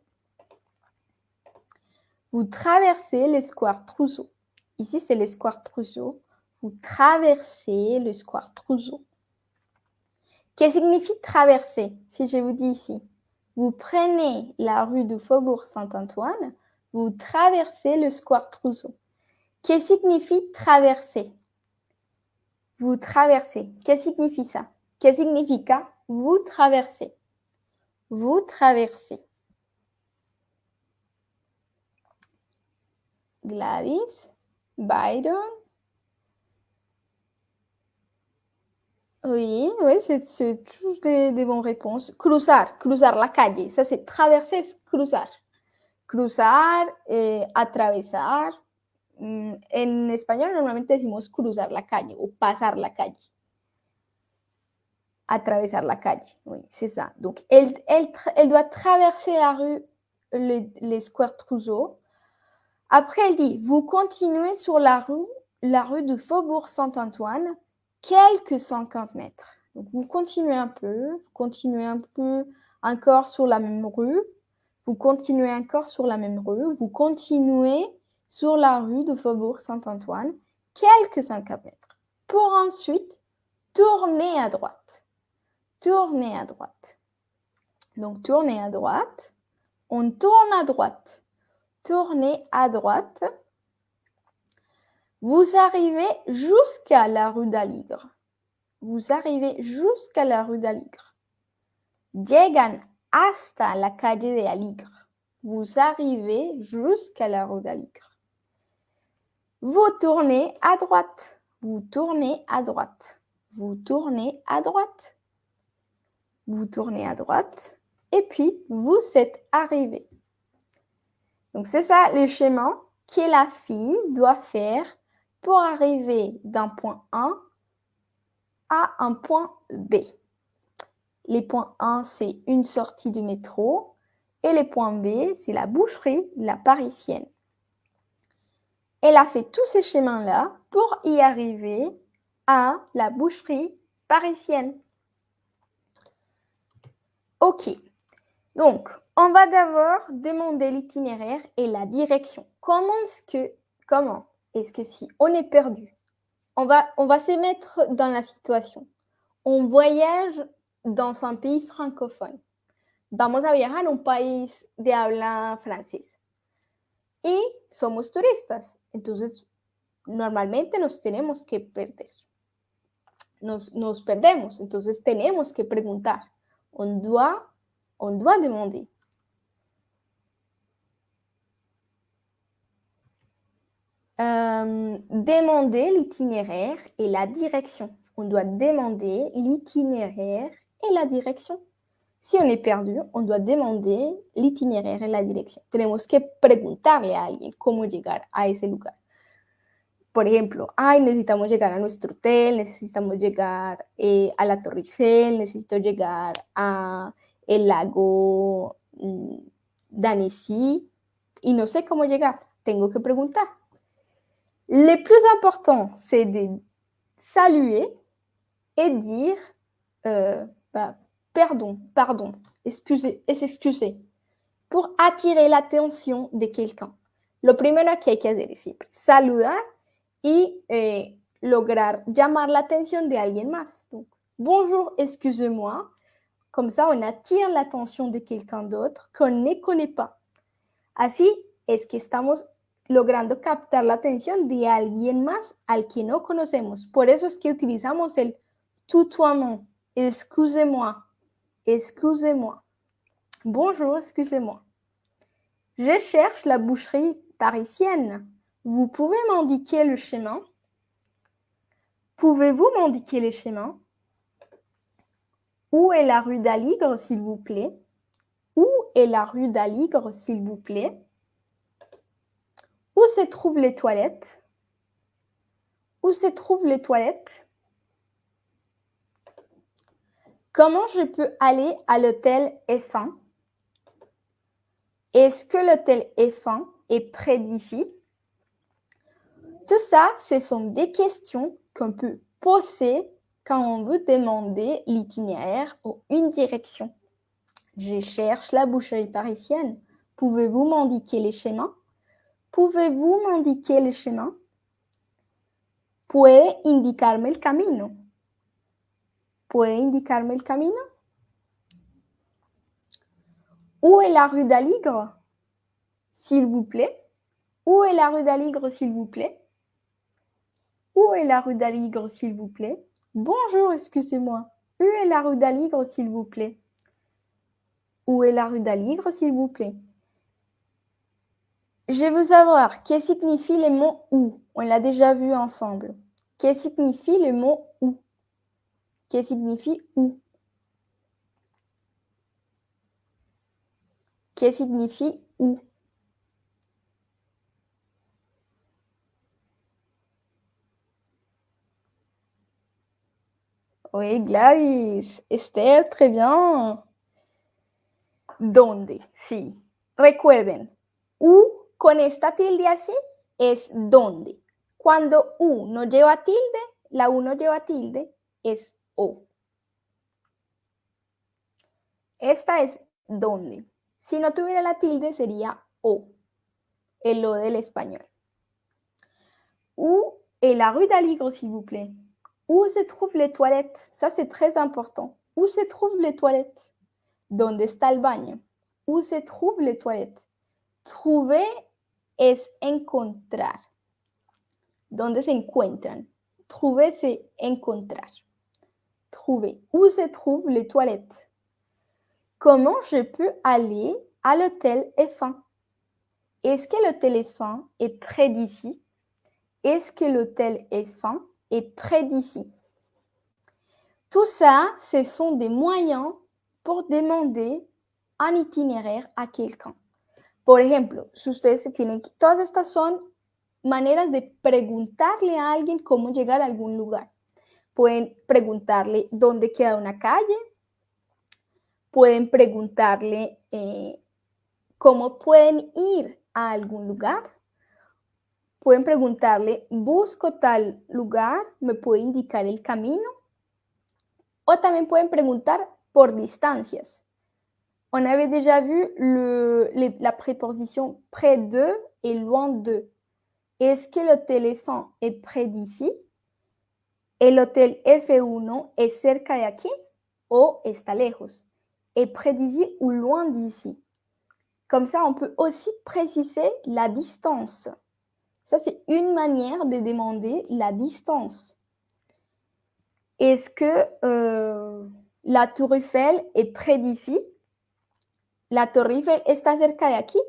vous traversez le square Trousseau. Ici, c'est le square Trousseau. Vous traversez le Trousseau. Qu'est-ce que signifie traverser Si je vous dis ici, vous prenez la rue du Faubourg Saint-Antoine, vous traversez le square Trousseau. Qu'est-ce que signifie traverser? Vous traversez. Qu'est-ce que signifie ça? Qu'est-ce que signifie vous traversez Vous traversez. Gladys, Byron. Oui, oui, c'est tous des, des bonnes réponses. Cruzar, cruzar la calle. Ça, c'est traverser, cruzar. Cruzar, eh, atravesar. Mm, en español normalmente decimos cruzar la calle o pasar la calle. Atravesar la calle, oui, c'est ça. Donc, elle, elle, doit traverser la rue, le, les squares Trousseau après, elle dit, vous continuez sur la rue, la rue du Faubourg Saint-Antoine, quelques 50 mètres. Donc, vous continuez un peu, vous continuez un peu encore sur la même rue, vous continuez encore sur la même rue, vous continuez sur la rue du Faubourg Saint-Antoine, quelques 50 mètres, pour ensuite tourner à droite. Tourner à droite. Donc, tourner à droite. On tourne à droite tournez à droite. Vous arrivez jusqu'à la rue d'Aligre. Vous arrivez jusqu'à la rue d'Aligre. Llegan hasta la calle de Aligre. Vous arrivez jusqu'à la rue d'Aligre. Vous tournez à droite. Vous tournez à droite. Vous tournez à droite. Vous tournez à droite. Et puis, vous êtes arrivé. Donc, c'est ça le chemin que la fille doit faire pour arriver d'un point A à un point B. Les points 1, c'est une sortie du métro et les points B, c'est la boucherie, la parisienne. Elle a fait tous ces chemins-là pour y arriver à la boucherie parisienne. Ok, donc on va d'abord demander l'itinéraire et la direction. Comment est-ce que, si on est perdu, on va, on va se mettre dans la situation? On voyage dans un pays francophone. Vamos a viajar a un país de habla francés. Y somos turistas. Entonces, normalmente nos tenemos que perder. Nos, nos perdemos. Entonces, tenemos que preguntar. On doit, on doit demander. Euh, demander l'itinéraire et la direction. On doit demander l'itinéraire et la direction. Si on est perdu, on doit demander l'itinéraire et la dirección. Tenemos que preguntarle a alguien cómo llegar a ese lugar. Por ejemplo, ay, necesitamos llegar a nuestro hotel, necesitamos llegar eh, a la Torre Eiffel, necesito llegar a el lago mm, d'Annecy y no sé cómo llegar. Tengo que preguntar. Le plus important, c'est de saluer et dire euh, bah, pardon, pardon, excusez, s'excuser pour attirer l'attention de quelqu'un. Lo primero que hay que hacer es siempre saludar y eh, lograr llamar la atención de alguien más. Bonjour, excusez-moi. Comme ça, on attire l'attention de quelqu'un d'autre qu'on ne connaît pas. Así es que estamos logrando captar la atención de alguien más al que no conocemos. Por eso es que utilizamos el tutoiement. Excusez-moi. Excusez-moi. Bonjour, excusez-moi. Je cherche la boucherie parisienne. Vous pouvez m'indiquer le chemin? Pouvez-vous m'indiquer le chemin Où est la rue d'Aligre, s'il vous plaît? Où est la rue d'Aligre, s'il vous plaît? Où se trouvent les toilettes? Où se trouvent les toilettes? Comment je peux aller à l'hôtel F1 Est-ce que l'hôtel F1 est près d'ici? Tout ça, ce sont des questions qu'on peut poser quand on veut demander l'itinéraire ou une direction. Je cherche la boucherie parisienne. Pouvez-vous m'indiquer les chemins? Pouvez-vous m'indiquer les chemins Puede indicarme el camino. Où est la rue d'Aligre S'il vous plaît? Où est la rue d'Aligre, s'il vous plaît? Où est la rue d'Aligre, s'il vous plaît? Bonjour, excusez-moi. Où est la rue d'Aligre, s'il vous plaît? Où est la rue d'Aligre, s'il vous plaît? Je veux savoir, que signifie le mot où On l'a déjà vu ensemble. Que signifie le mot où Que signifie où Que signifie où Oui, Gladys. Esther, très bien. ¿Dónde? Sí. Recuerden, U con esta tilde así es donde. Cuando U no lleva tilde, la U no lleva tilde, es O. Esta es donde. Si no tuviera la tilde, sería O. El O del español. Où est la rue d'Aligre, s'il vous plaît Où se trouvent les toilettes Ça, c'est très important. Où se trouvent les toilettes ¿Dónde está el baño? Où se trouvent les toilettes Trouver es encontrar. ¿Dónde se encuentran? Trouver, c'est encontrar. Trouver. Où se trouvent les toilettes? Comment je peux aller à l'hôtel F1 Est-ce que l'hôtel F1 est près d'ici? Est-ce que l'hôtel F1 est près d'ici? Tout ça, ce sont des moyens pour demander un itinéraire a quelqu'un. Por ejemplo, si ustedes tienen todas estas son maneras de preguntarle a alguien cómo llegar a algún lugar. Pueden preguntarle dónde queda una calle, pueden preguntarle eh, cómo pueden ir a algún lugar, pueden preguntarle, busco tal lugar, me puede indicar el camino, o también pueden preguntar por distancias. On avait déjà vu le, la préposition près de et loin de. Est-ce que l'hôtel F1 est près d'ici? ¿El hotel F1 est cerca de aquí? ¿O está lejos? Est près d'ici ou loin d'ici? Comme ça, on peut aussi préciser la distance. Ça, c'est une manière de demander la distance. Est-ce que euh, la tour Eiffel est près d'ici? La tour Eiffel está cerca de aquí?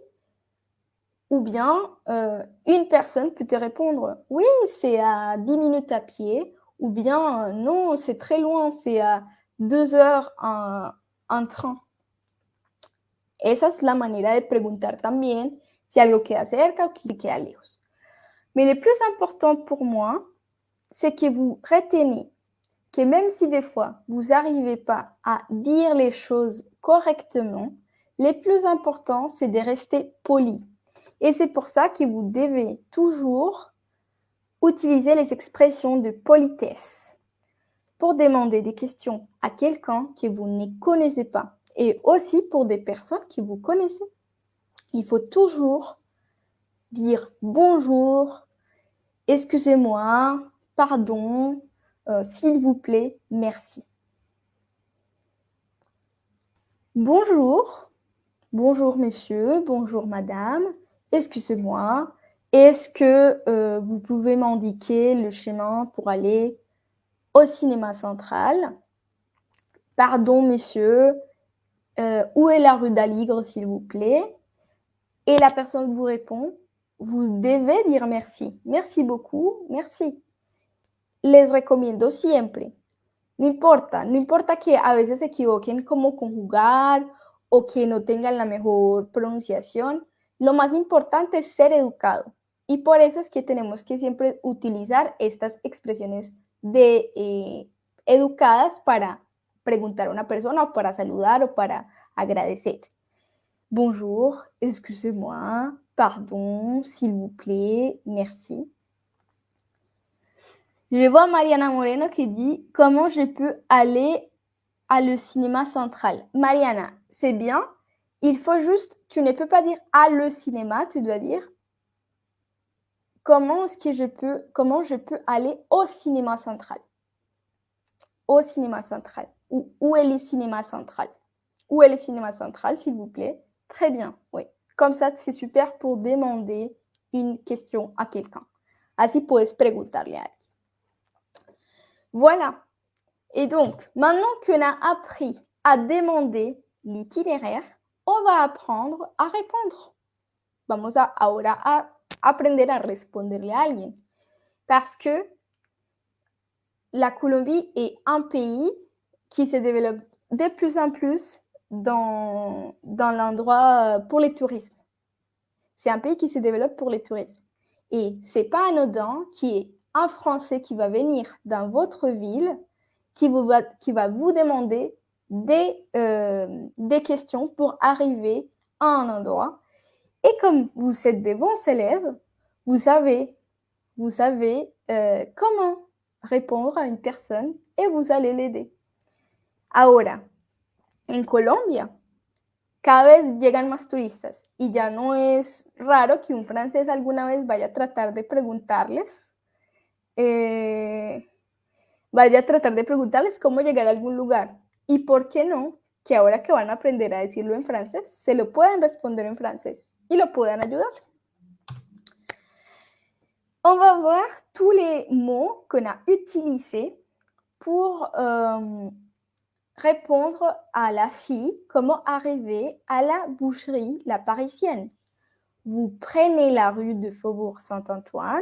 Ou bien, euh, une personne peut te répondre, oui, c'est à 10 minutes à pied, ou bien, euh, non, c'est très loin, c'est à 2 heures en, en train. Esa es la manera de preguntar también si algo queda cerca o si queda lejos. Mais le plus important pour moi, c'est que vous retenez que même si des fois vous n'arrivez pas à dire les choses correctement, le plus important, c'est de rester poli. Et c'est pour ça que vous devez toujours utiliser les expressions de politesse pour demander des questions à quelqu'un que vous ne connaissez pas et aussi pour des personnes que vous connaissez. Il faut toujours dire bonjour, excusez-moi, pardon, euh, s'il vous plaît, merci. Bonjour, bonjour messieurs, bonjour madame, excusez-moi, est-ce que euh, vous pouvez m'indiquer le chemin pour aller au cinéma central? Pardon messieurs, euh, où est la rue d'Aligre s'il vous plaît? Et la personne vous répond, vous devez dire merci. Merci beaucoup, merci. Les recomiendo siempre. No importa, no importa que a veces se equivoquen como conjugar o que no tengan la mejor pronunciación. Lo más importante es ser educado. Y por eso es que tenemos que siempre utilizar estas expresiones de eh, educadas para preguntar a una persona o para saludar o agradecer. Bonjour, excusez-moi, pardon, s'il vous plaît, merci. Je vois Mariana Moreno qui dit Comment je peux aller à le cinéma central? Mariana, c'est bien. Il faut juste, tu ne peux pas dire à le cinéma, tu dois dire comment est-ce que je peux, comment je peux aller au cinéma central? Au cinéma central. Ou où est le cinéma central? Où est le cinéma central, s'il vous plaît? Très bien, oui. Comme ça, c'est super pour demander une question à quelqu'un. Así puedes preguntarle. Voilà. Et donc, maintenant qu'on a appris à demander l'itinéraire, on va apprendre à répondre. Vamos a ahora a aprender a responderle a alguien. Parce que la Colombie est un pays qui se développe de plus en plus dans, dans l'endroit pour les tourismes. C'est un pays qui se développe pour les tourismes. Et c'est pas anodin qui est un Français qui va venir dans votre ville, qui, va, qui va vous demander des, euh, des questions pour arriver à un endroit. Et comme vous êtes des bons élèves, vous savez, vous savez euh, comment répondre à une personne et vous allez l'aider. Ahora, en Colombia, cada vez llegan más turistas y ya no es raro que un francés alguna vez vaya a tratar de preguntarles eh, vaya a tratar de preguntarles cómo llegar a algún lugar. Y por qué no, que ahora que van a aprender a decirlo en francés, se lo puedan responder en francés y lo puedan ayudar. On va voir tous les mots qu'on a utilisés pour euh, répondre à la fille comment arriver à la boucherie, la parisienne. Vous prenez la rue de Faubourg Saint-Antoine,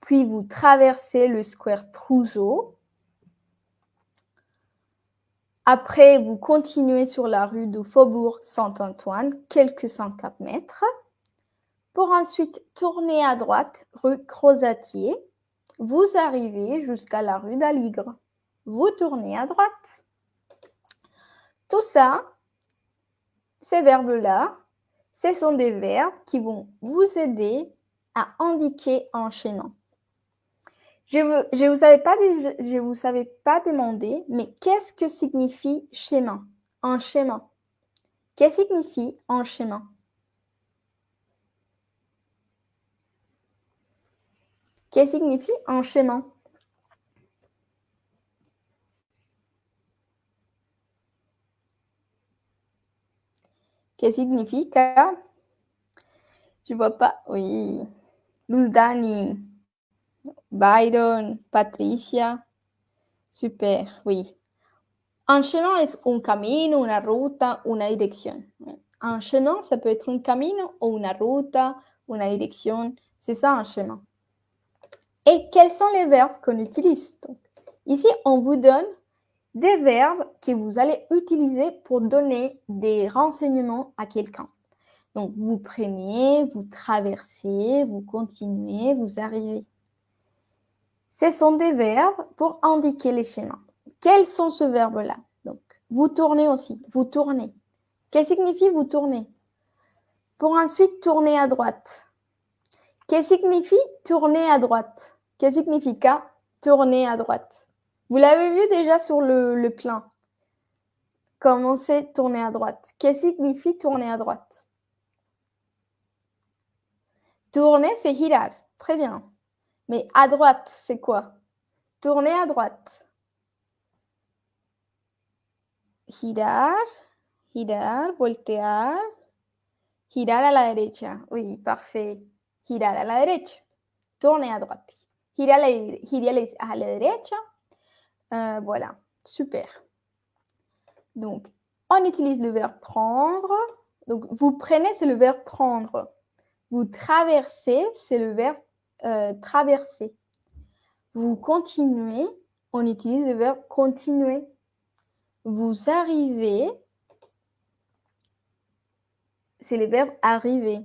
puis vous traversez le square Trousseau. Après, vous continuez sur la rue du Faubourg Saint-Antoine, quelques 104 mètres, pour ensuite tourner à droite, rue Crozatier. Vous arrivez jusqu'à la rue d'Aligre. Vous tournez à droite. Tout ça, ces verbes-là, ce sont des verbes qui vont vous aider à indiquer un chemin. Je ne vous, avais pas, demander, mais qu'est-ce que signifie chemin Un chemin. Qu'est-ce que signifie un chemin Qu'est-ce que signifie un chemin Qu'est-ce que signifie Je vois pas. Oui. Luz Dani. Byron, Patricia. Super, oui. Un chemin es un camino, una ruta, una dirección. Un chemin, ça peut être un camino ou una ruta, una dirección. C'est ça un chemin. Et quels sont les verbes qu'on utilise Ici, on vous donne des verbes que vous allez utiliser pour donner des renseignements à quelqu'un. Donc, vous prenez, vous traversez, vous continuez, vous arrivez. Ce sont des verbes pour indiquer les chemins. Quels sont ce verbe-là Donc, vous tournez aussi, vous tournez. Qu'est-ce que signifie vous tourner? Pour ensuite tourner à droite. Qu'est-ce que signifie tourner à droite? Qu'est-ce que signifie tourner à droite Vous l'avez vu déjà sur le, le plan. Comment c'est tourner à droite? Qu'est-ce que signifie tourner à droite? Tourner, c'est girar. Très bien. Mais à droite, c'est quoi? Tourner à droite. Girar girar, voltear, girar a la derecha. Oui, parfait. Girar a la derecha. Tourner à droite. Girer à la, la derecha. Euh, voilà, super. Donc, on utilise le verbe prendre. Donc, vous prenez, c'est le verbe prendre. Vous traversez, c'est le verbe euh, traverser. Vous continuez, on utilise le verbe continuer. Vous arrivez, c'est le verbe arriver.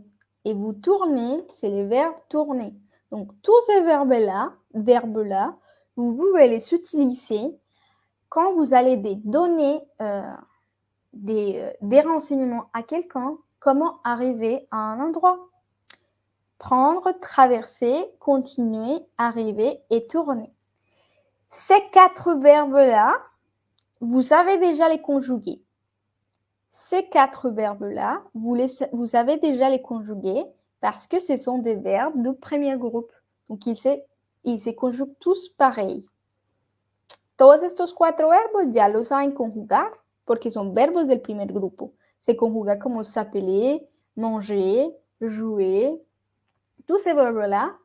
Et vous tournez, c'est le verbe tourner. Donc, tous ces verbes-là, verbes-là, vous pouvez les utiliser quand vous allez donner euh, euh, des renseignements à quelqu'un, comment arriver à un endroit. Prendre, traverser, continuer, arriver et tourner. Ces quatre verbes-là, vous savez déjà les conjuguer. Ces quatre verbes-là, vous, vous savez déjà les conjuguer parce que ce sont des verbes de premier groupe. Donc, ils se, ils se conjuguent tous pareil. Todos estos cuatro verbos ya los saben conjugar porque son verbos del primer grupo. Se conjuga como s'appeler, manger, jouer. Tous ces verbes-là,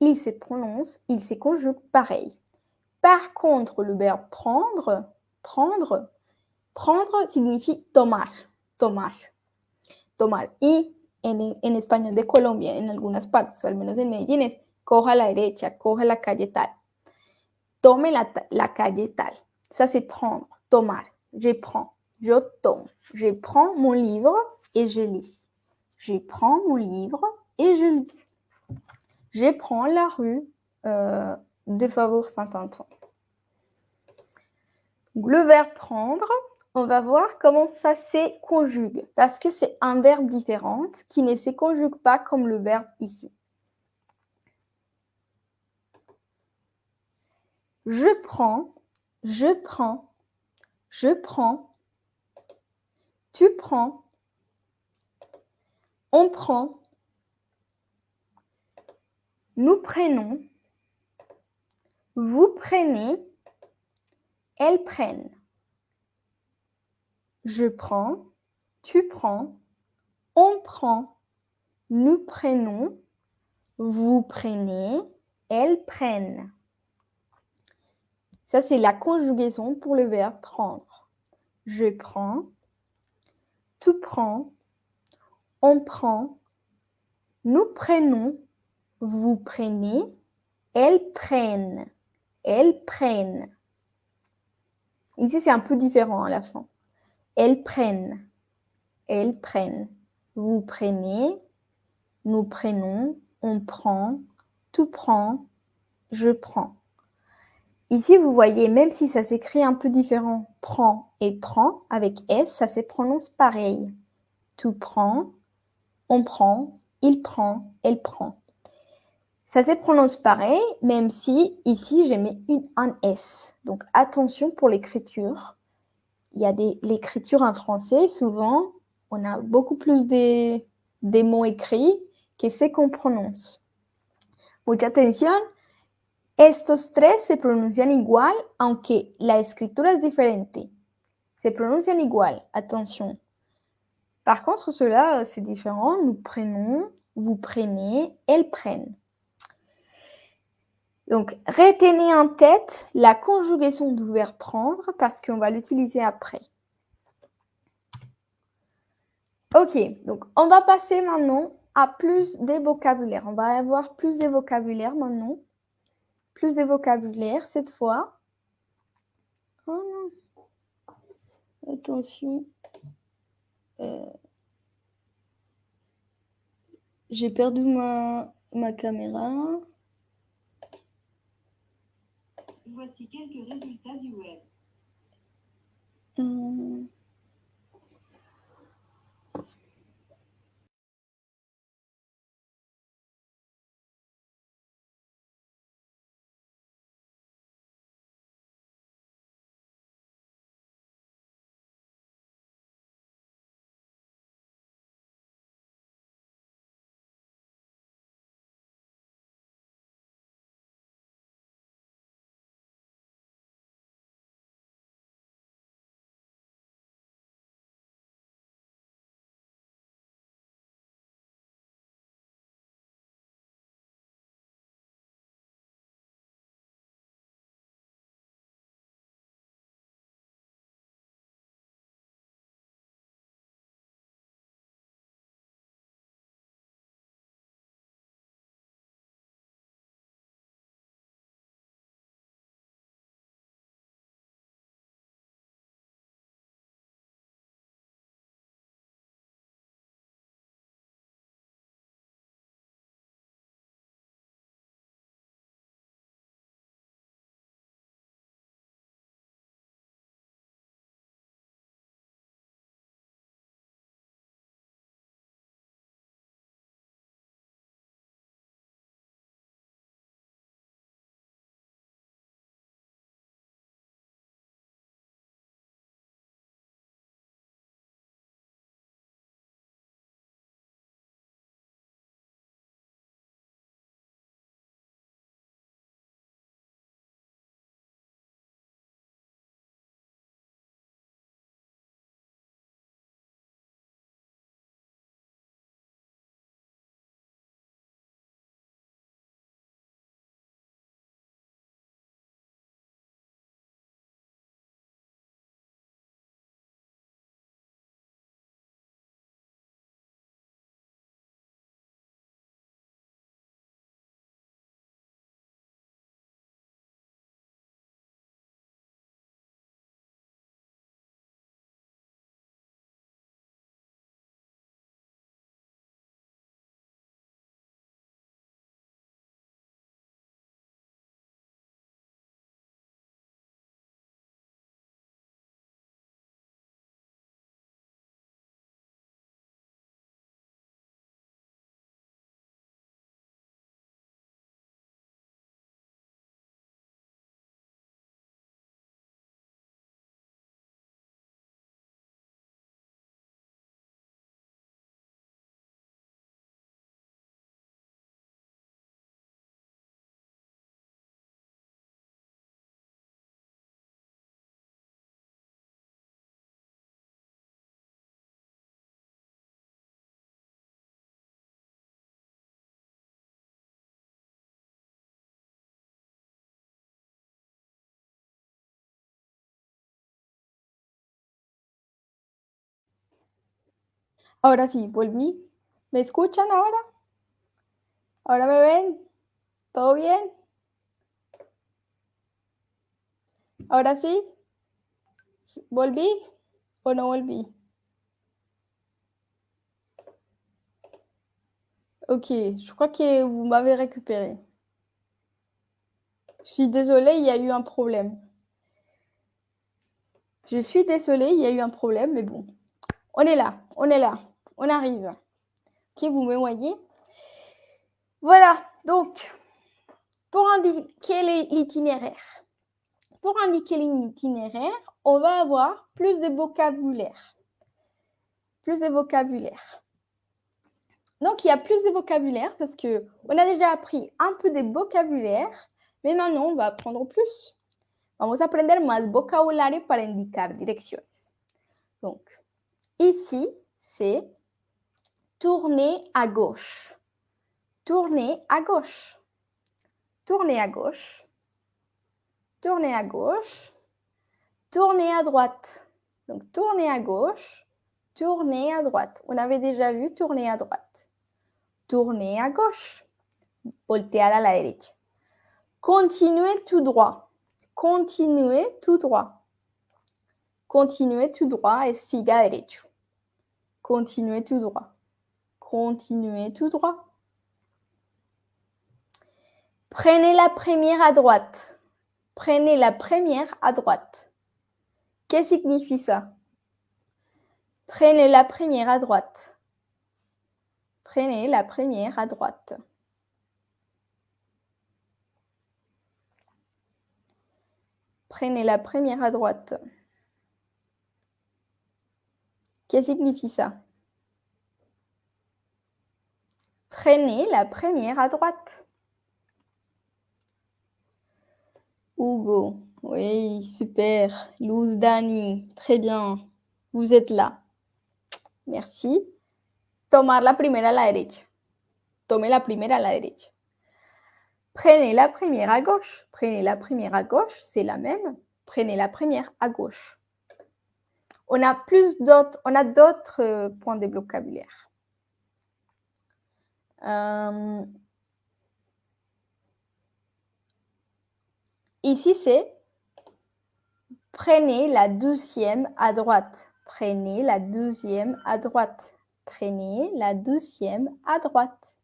ils se prononcent, ils se conjuguent pareil. Par contre, le verbe prendre, prendre, Prendre signifie tomar, tomar, tomar. Y en, español de Colombia, en algunas partes, o al menos en Medellín, es coja la derecha, coja la calle tal. Tome la, la calle tal. Ça, c'est prendre, tomar. Je prends, je tomo. Je prends mon livre et je lis. Je prends mon livre et je lis. Je prends la rue euh, de Faubourg Saint-Antoine. Le verbe prendre, on va voir comment ça se conjugue, parce que c'est un verbe différent qui ne se conjugue pas comme le verbe ici. Je prends, je prends, je prends, tu prends, on prend, nous prenons, vous prenez, elles prennent. Je prends, tu prends, on prend, nous prenons, vous prenez, elles prennent. Ça, c'est la conjugaison pour le verbe prendre. Je prends, tu prends, on prend, nous prenons, vous prenez, elles prennent. Elles prennent. Ici, c'est un peu différent à la fin. Elles prennent. Elles prennent. Vous prenez. Nous prenons. On prend. Tu prends. Je prends. Ici, vous voyez, même si ça s'écrit un peu différent, prend et prend, avec S, ça se prononce pareil. Tu prends, on prend, il prend, elle prend. Ça se prononce pareil, même si ici, j'ai mis une, un S. Donc, attention pour l'écriture il y a l'écriture en français, souvent, on a beaucoup plus de, des mots écrits que ce qu'on prononce. Mucha atención. Estos tres se pronuncian igual, aunque la escritura es diferente. Se pronuncian igual, attention. Par contre, cela, c'est différent. Nous prenons, vous prenez, elles prennent. Donc, retenez en tête la conjugaison du verbe prendre parce qu'on va l'utiliser après. Ok, donc on va passer maintenant à plus de vocabulaire. On va avoir plus de vocabulaire maintenant. Plus de vocabulaire cette fois. Oh Attention. Euh, j'ai perdu ma caméra. Voici quelques résultats du web. Euh, Ahora sí, volví. ¿Me escuchan ahora? ¿Ahora me ven? ¿Todo bien? ¿Ahora sí? ¿Volví o no volví? Ok, je crois que vous m'avez récupéré. Je suis désolée, il y a eu un problème. Je suis désolée, il y a eu un problème, mais bon. On est là, on est là, on arrive. Ok, vous me voyez? Voilà, donc, pour indiquer l'itinéraire. Pour indiquer l'itinéraire, on va avoir plus de vocabulaire. Plus de vocabulaire. Donc, il y a plus de vocabulaire parce que on a déjà appris un peu de vocabulaire, mais maintenant, on va apprendre plus. Vamos a aprender más vocabulario para indicar direcciones. Donc, ici, c'est tourner à gauche. Tourner à gauche. Tourner à gauche. Tourner à gauche. Tourner à droite. Donc, tourner à gauche. Tourner à droite. On avait déjà vu tourner à droite. Tourner à gauche. Voltear à la derecha. Continuez tout droit. Continuez tout droit. Continuez tout droit et siga derecho. Continuez tout droit. Continuez tout droit. Prenez la première à droite. Prenez la première à droite. Qu'est-ce que signifie ça? Prenez la première à droite. Prenez la première à droite. Prenez la première à droite. Qu'est-ce que signifie ça? Prenez la première à droite. Hugo, oui, super. Luz Dani, très bien. Vous êtes là. Merci. Tomar la primera a la derecha. Tome la primera a la derecha. Prenez la première à gauche. Prenez la première à gauche, c'est la même. Prenez la première à gauche. On a plus d'autres, on a d'autres euh, points de vocabulaire. Euh, ici, c'est prenez la douzième à droite. Prenez la douzième à droite. Prenez la douzième à droite.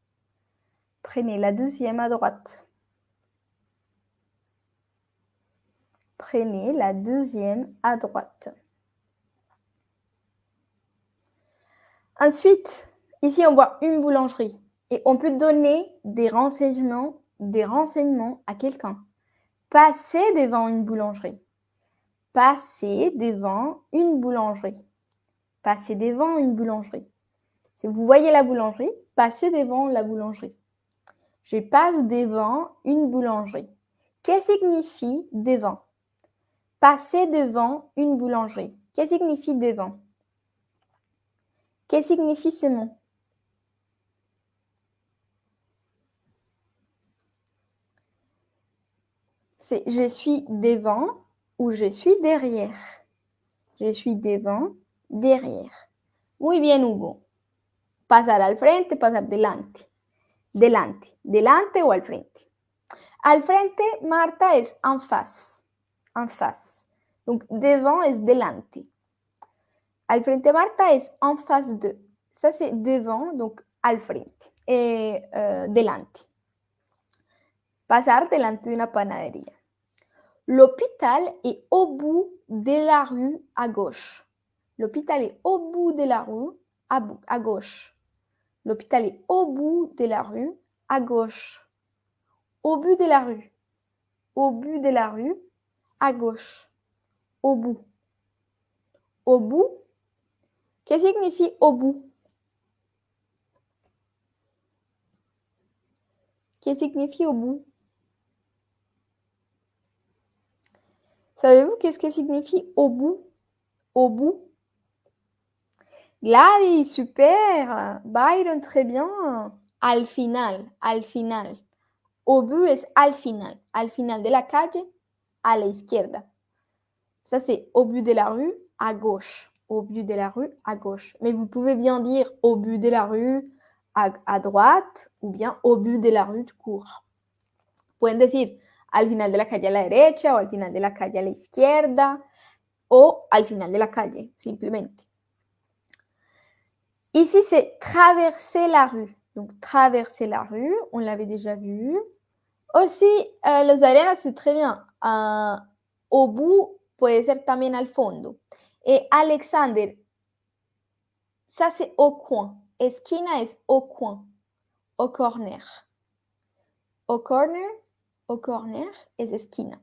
Prenez la douzième à droite. Prenez la deuxième à droite. Ensuite, ici, on voit une boulangerie et on peut donner des renseignements, des renseignements à quelqu'un. Passez devant une boulangerie. Passez devant une boulangerie. Passez devant une boulangerie. Si vous voyez la boulangerie, passez devant la boulangerie. Je passe devant une boulangerie. Qu'est-ce que signifie devant? Passer devant une boulangerie. Qu'est-ce que signifie devant? Qu'est-ce que signifie ce mot Je suis devant ou je suis derrière. Je suis devant, derrière. Muy bien, Hugo. Pasar al frente, pasar delante. Delante, delante o al frente. Al frente, Marta es en face. En face. Donc, devant es delante. Al frente, Marta es en face de. Ça, c'est devant, donc al frente. Et euh, delante. Pasar delante de una panadería. L'hôpital est au bout de la rue à gauche. L'hôpital est au bout de la rue à, gauche. L'hôpital est au bout de la rue à gauche. Au bout de la rue. Au bout de la rue à gauche. Au bout. Au bout. Qu'est-ce que signifie au bout? Qu'est-ce que signifie au bout? Savez-vous qu'est-ce que signifie au bout? Au bout? Gladys, super. Byron, très bien. Al final, al final. Au bout es al final. Al final de la calle, a la izquierda. Ça, c'est au but de la rue, à gauche. Au but de la rue, à gauche. Mais vous pouvez bien dire au but de la rue, à, à droite, ou bien au but de la rue de court. Pueden decir al final de la calle a la derecha, o al final de la calle a la izquierda, o al final de la calle, simplemente. Ici, c'est traverser la rue. Donc, traverser la rue, on l'avait déjà vu. Aussi, euh, los arenas, c'est très bien. Uh, au bout, puede ser también al fondo. Et Alexander, ça c'est au coin. Esquina es au coin, au corner. Au corner, au corner es esquina.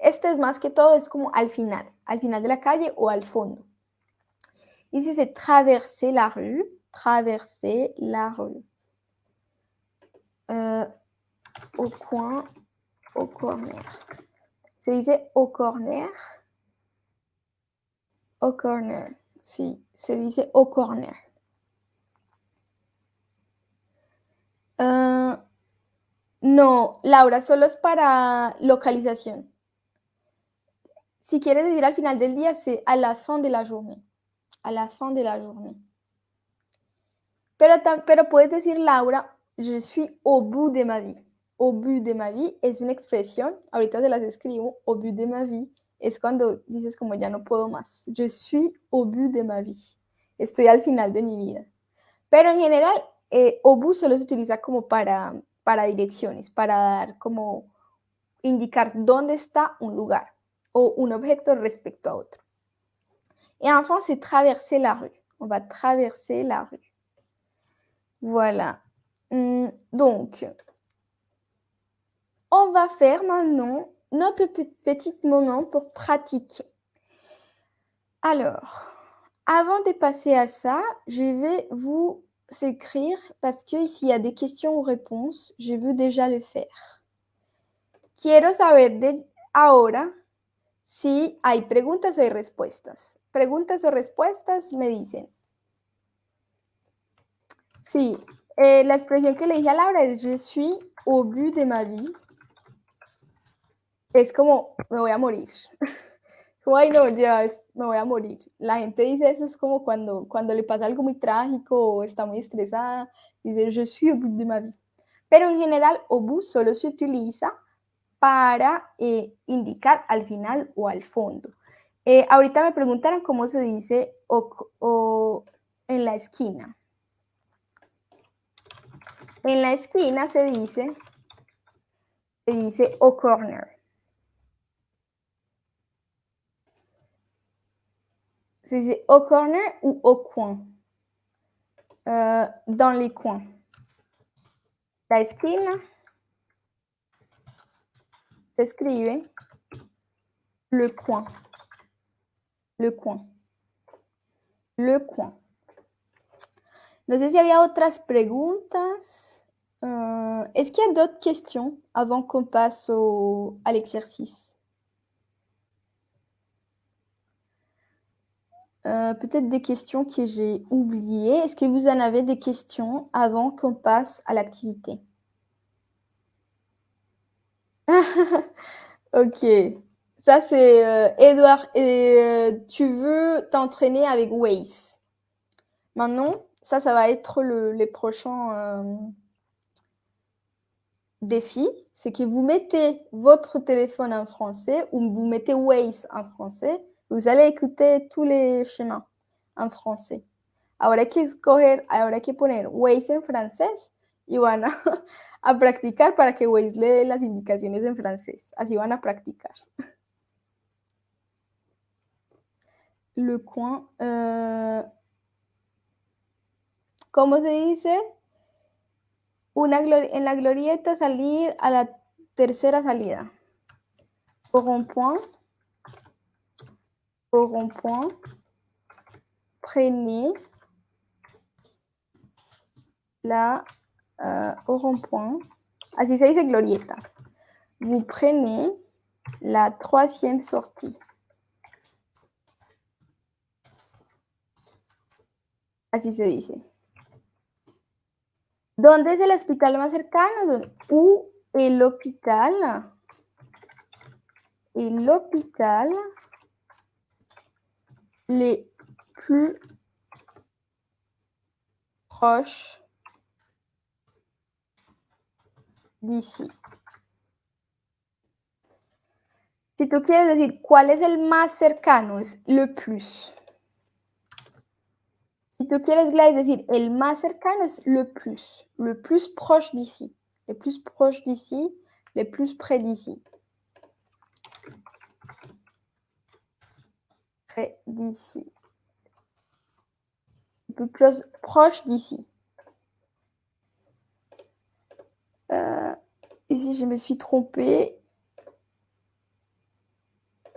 Este es más que todo, es como al final, al final de la calle o al fondo. Ici, c'est traverser la rue. Traverser la rue. Euh, au coin, au corner. Se dice au corner. Au corner. Sí, se dice au corner. No, Laura, solo es para localización. Si quieres decir al final del día, c'est à la fin de la journée. À la fin de la journée. Pero, pero puedes decir, Laura, je suis au bout de ma vie. Au bout de ma vie es una expresión, ahorita se las escribo, au bout de ma vie es cuando dices como ya no puedo más. Je suis au bout de ma vie. Estoy al final de mi vida. Pero en general, eh, au bout solo se utiliza como para, para direcciones, para dar como indicar dónde está un lugar o un objeto respecto a otro. Et enfin, c'est traverser la rue. On va traverser la rue. Voilà. Hum, donc, on va faire maintenant notre petit moment pour pratiquer. Alors, avant de passer à ça, je vais vous écrire parce que s'il y a des questions ou réponses, je veux déjà le faire. Quiero saber de ahora si hay preguntas o respuestas. Preguntas o respuestas me dicen. Sí, eh, la expresión que le dije a Laura es je suis au but de ma vie. Es como me voy a morir. (laughs) Ay no, ya me voy a morir. La gente dice eso es como cuando, cuando le pasa algo muy trágico o está muy estresada. Dice je suis au but de ma vie. Pero en general, au bout solo se utiliza para eh, indicar al final o al fondo. Eh, ahorita me preguntaron cómo se dice o, en la esquina. En la esquina se dice, se dice au corner. Dice au corner ou au coin? Euh, dans les coins. La esquina se escribe le coin. Le coin. Le coin. No sé si había otras preguntas. Euh, Est-ce qu'il y a d'autres questions avant qu'on passe à l'exercice? Euh, Peut-être des questions que j'ai oubliées. Est-ce que vous en avez des questions avant qu'on passe à l'activité? (laughs) Ok. Ça, c'est euh, Edouard. Et, euh, tu veux t'entraîner avec Waze. Maintenant, ça, ça va être le, les prochains défis. C'est que vous mettez votre téléphone en français ou vous mettez Waze en français. Vous allez écouter tous les chemins en français. Ahora hay que escoger, ahora hay que poner Waze en francés y van a, (laughs) a practicar para que Waze le dé las indicaciones en francés. Así van a practicar. Le coin. Euh, ¿Cómo se dice? Una en la glorieta salir a la tercera salida. Au rond-point. Au rond-point. Prenez la euh, au rond-point. Así se dice glorieta. Vous prenez la troisième sortie. Así se dice. ¿Dónde es el hospital más cercano? Ou el hospital. El hospital les plus proches d'ici. Si tú quieres decir cuál es el más cercano, le plus. Si tú quieres, Gladys, decir el cercano le plus. Le plus proche d'ici. Le plus proche d'ici. Le plus près d'ici. Près d'ici. Plus proche d'ici. Euh, ici, je me suis trompée.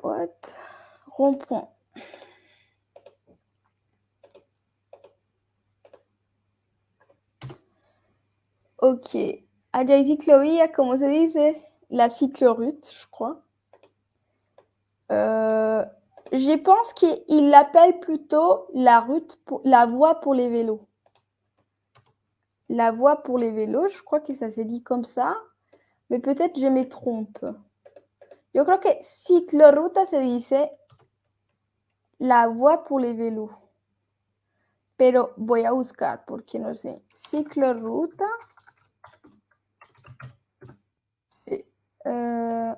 What? Rond-point. Ok. Allá ciclovía, ¿cómo se dice? La cycloroute, je crois. Euh, je pense qu'il l'appelle plutôt la route, la voie pour les vélos. La voie pour les vélos, je crois que ça s'est dit comme ça, mais peut-être je me trompe. Yo creo que cicloruta se dice la voie pour les vélos. Pero voy a buscar porque no sé. Cicloruta. Euh,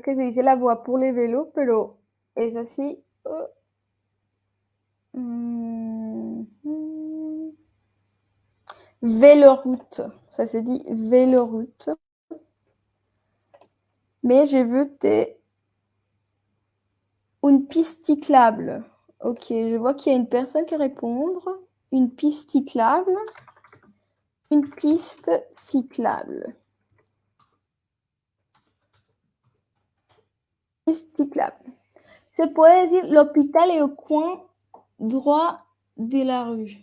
que se dice la voie pour les vélos, pero es así. Oh. Mm. Véloroute, ça se dit véloroute. Mais veux des... une piste cyclable. Ok, je vois qu'il y a une personne qui répond. Une piste cyclable. Une piste cyclable. Cyclable. Se puede decir l'hôpital est au coin droit de la rue.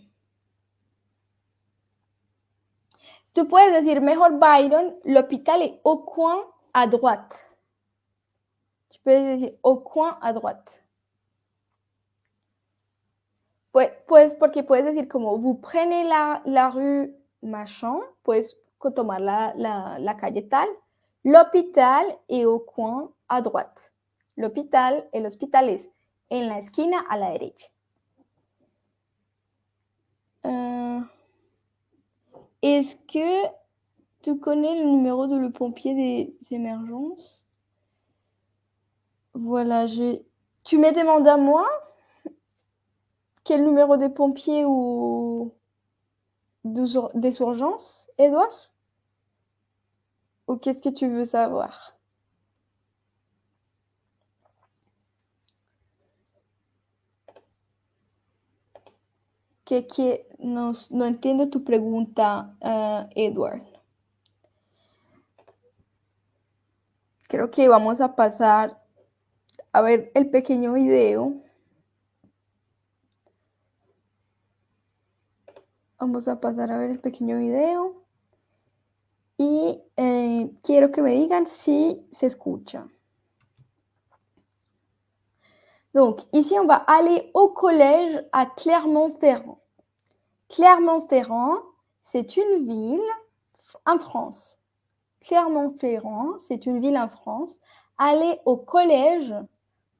Tu puedes decir mejor Byron, l'hôpital est au coin à droite. Tu peux decir au coin à droite. Pues, pues porque puedes decir como vous prenez la, la rue machin, puedes tomar la, la, la calle tal. L'hôpital est au coin à droite. L'hôpital, el en la esquina a la derecha. Euh, Est-ce que tu connais le numéro de le pompier des émergences Voilà, j'ai. Tu me demandes à moi quel numéro des pompiers ou des urgences, Edouard? Ou qu'est-ce que tu veux savoir? Que, que no, entiendo tu pregunta, uh, Edward. Creo que vamos a pasar a ver el pequeño video. Vamos a pasar a ver el pequeño video. Y eh, quiero que me digan si se escucha. Donc, ici, on va aller au collège à Clermont-Ferrand. Clermont-Ferrand, c'est une ville en France. Clermont-Ferrand, c'est une ville en France. Aller au collège,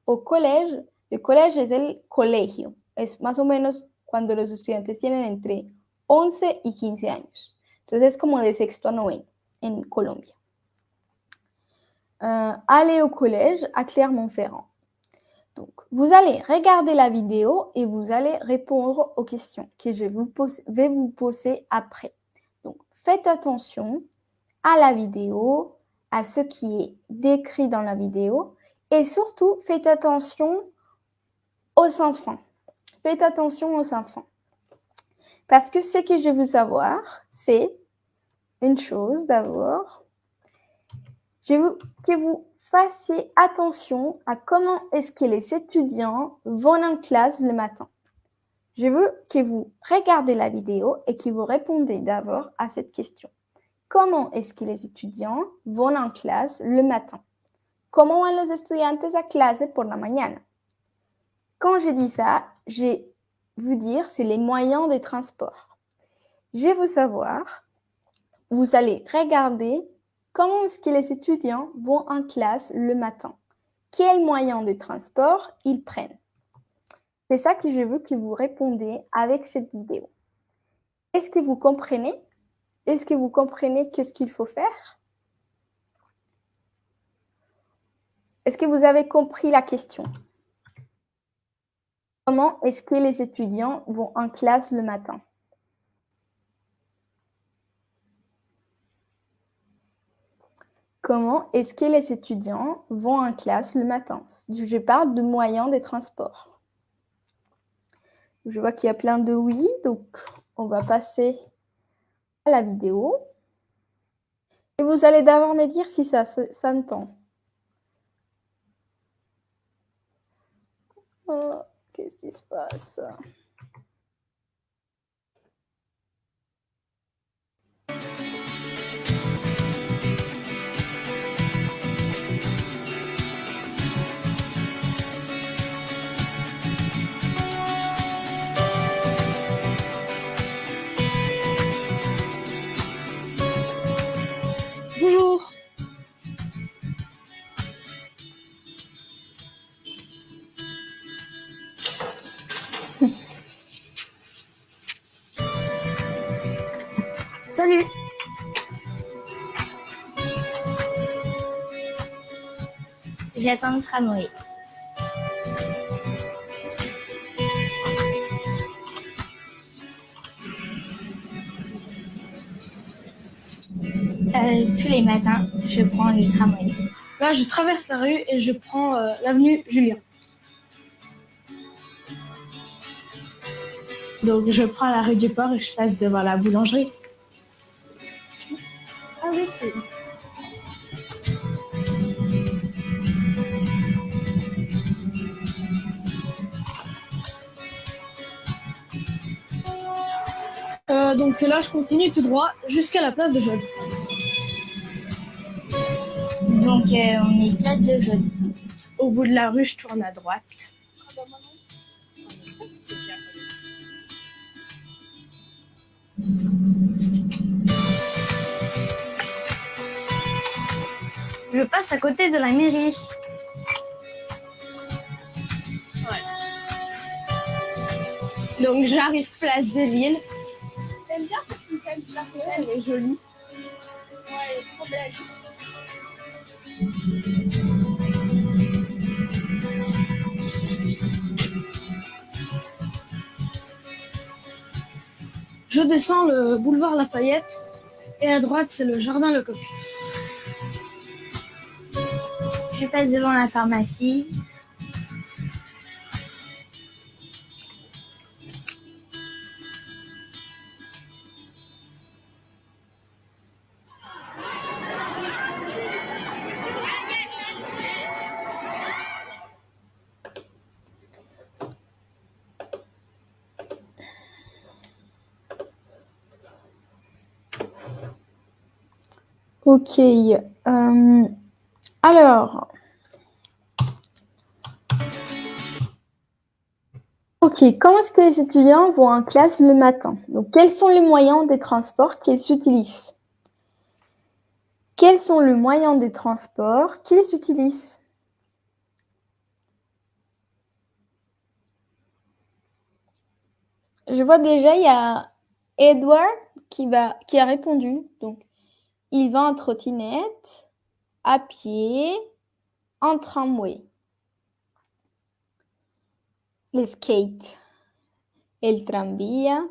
au collège, le collège es el colegio. Es más o menos cuando los estudiantes tienen entre 11 y 15 años. Entonces es como de sexto a noveno en Colombia. Euh, aller au collège à Clermont-Ferrand. Donc, vous allez regarder la vidéo et vous allez répondre aux questions que je vais vous poser après. Donc, faites attention à la vidéo, à ce qui est décrit dans la vidéo et surtout, faites attention aux enfants. Faites attention aux enfants. Parce que ce que je veux savoir, c'est une chose d'abord. Je veux que vous fassiez attention à comment est-ce que les étudiants vont en classe le matin. Je veux que vous regardez la vidéo et que vous répondez d'abord à cette question. Comment est-ce que les étudiants vont en classe le matin? Comment van los estudiantes a clase por la mañana? Quand je dis ça, je vous dire c'est les moyens de transport. Je veux savoir, vous allez regarder Comment est-ce que les étudiants vont en classe le matin? Quels moyens de transport ils prennent? C'est ça que je veux que vous répondez avec cette vidéo. Est-ce que vous comprenez? Est-ce que vous comprenez qu'est-ce qu'il faut faire? Est-ce que vous avez compris la question? Comment est-ce que les étudiants vont en classe le matin? Comment est-ce que les étudiants vont en classe le matin? Je parle de moyens de transport. Je vois qu'il y a plein de oui, donc on va passer à la vidéo. Et vous allez d'abord me dire si ça s'entend. Oh, Qu'est-ce qui se passe? Salut. J'attends le tramway. Euh, tous les matins, je prends le tramway. Là, je traverse la rue et je prends euh, l'avenue Julien. Donc, je prends la rue du Port et je passe devant la boulangerie. Ah oui, c'est Euh, donc là, je continue tout droit jusqu'à la place de Jaude. Donc, euh, on est place de Jaude. Au bout de la rue, je tourne à droite. Je passe à côté de la mairie. Donc j'arrive place de Lille. J'aime bien cette week-end, elle est jolie. Ouais, elle est trop belle. Je descends le boulevard Lafayette et à droite c'est le jardin Lecoq. Passe devant la pharmacie. Ok. euh, alors. Ok, comment est-ce que les étudiants vont en classe le matin? Donc, quels sont les moyens des transports qu'ils utilisent? Quels sont les moyens des transports qu'ils utilisent? Je vois déjà, il y a Edward qui, a répondu. Donc, il va en trottinette, à pied, en tramway. Les skates, el tranvía.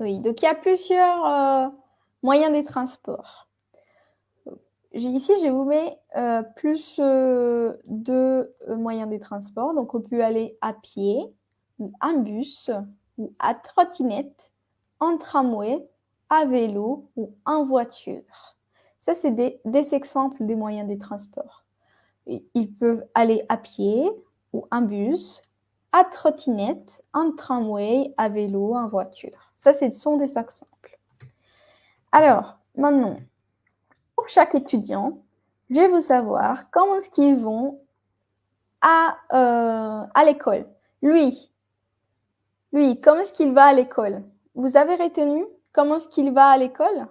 Oui, donc il y a plusieurs euh, moyens de transport. Ici, je vous mets euh, plus euh, de euh, moyens de transport. Donc, on peut aller à pied, en bus, ou à trottinette, en tramway, à vélo ou en voiture. Ça, c'est des, exemples des moyens de transport. Ils peuvent aller à pied ou en bus, à trottinette, en tramway, à vélo, en voiture. Ça, ce sont des exemples. Alors, maintenant, pour chaque étudiant, je veux savoir comment est-ce qu'ils vont à, euh, à l'école. Lui, lui, comment est-ce qu'il va à l'école? Vous avez retenu comment est-ce qu'il va à l'école?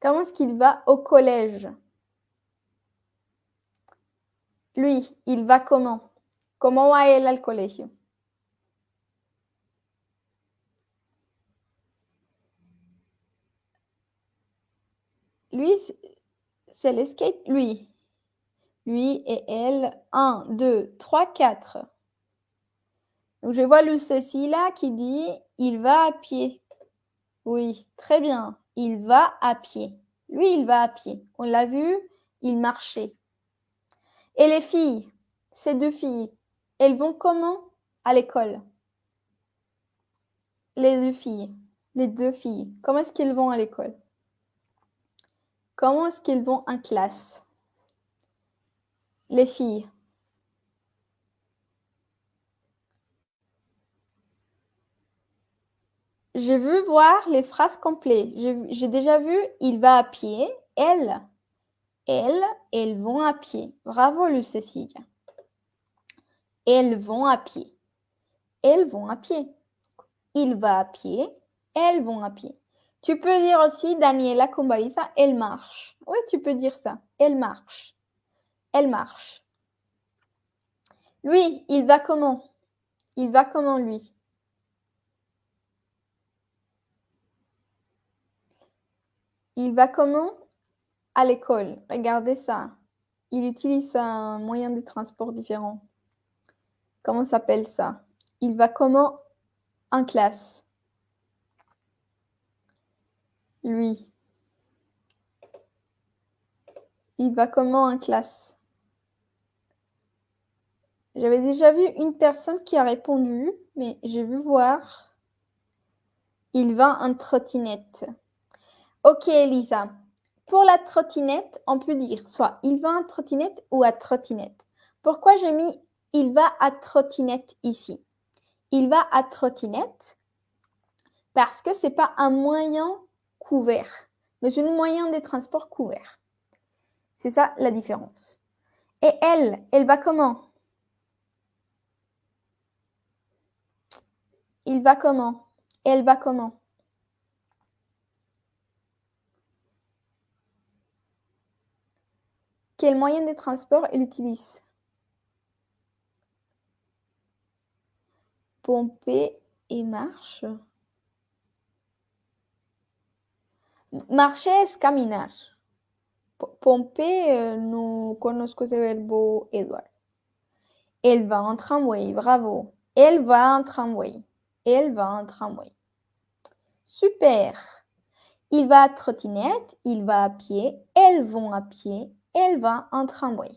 Comment est-ce qu'il va au collège? Lui, il va comment? ¿Cómo va él al colegio? Lui, c'est- le. Lui. Lui et elle. 1, 2, 3, 4. Donc, je vois le Cécilia qui dit il va à pied. Oui, très bien. Il va à pied. Lui, il va à pied. On l'a vu, il marchait. Et les filles, ces deux filles, elles vont comment à l'école? Les deux filles, les deux filles, comment est-ce qu'elles vont à l'école? Comment est-ce qu'elles vont en classe? Les filles. J'ai vu voir les phrases complètes. J'ai j'ai déjà vu il va à pied, elle, elles, elles vont à pied. Bravo, Lucécilia. Elles vont à pied. Elles vont à pied. Il va à pied, elles vont à pied. Tu peux dire aussi, Daniela Combalisa, elle marche. Oui, tu peux dire ça. Elle marche. Elle marche. Lui, il va comment? Il va comment, lui? Il va comment? À l'école. Regardez ça. Il utilise un moyen de transport différent. Comment s'appelle ça? Il va comment? En classe Lui. Il va comment en classe? J'avais déjà vu une personne qui a répondu, mais j'ai vu voir. Il va en trottinette. Ok, Elisa. Pour la trottinette, on peut dire soit il va en trottinette ou à trottinette. Pourquoi j'ai mis il va à trottinette ici? Il va à trottinette parce que c'est pas un moyen couvert, mais un moyen de transport couvert. C'est ça la différence. Et elle, elle va comment? Il va comment? Elle va comment? Quel moyen de transport elle utilise Pomper et marche. Marcher es caminar. Pomper, no conozco ese verbo, Edouard. Elle va en tramway, bravo. Elle va en tramway. Elle va en tramway. Super. Il va à trottinette, il va à pied, elles vont à pied, elle va en tramway.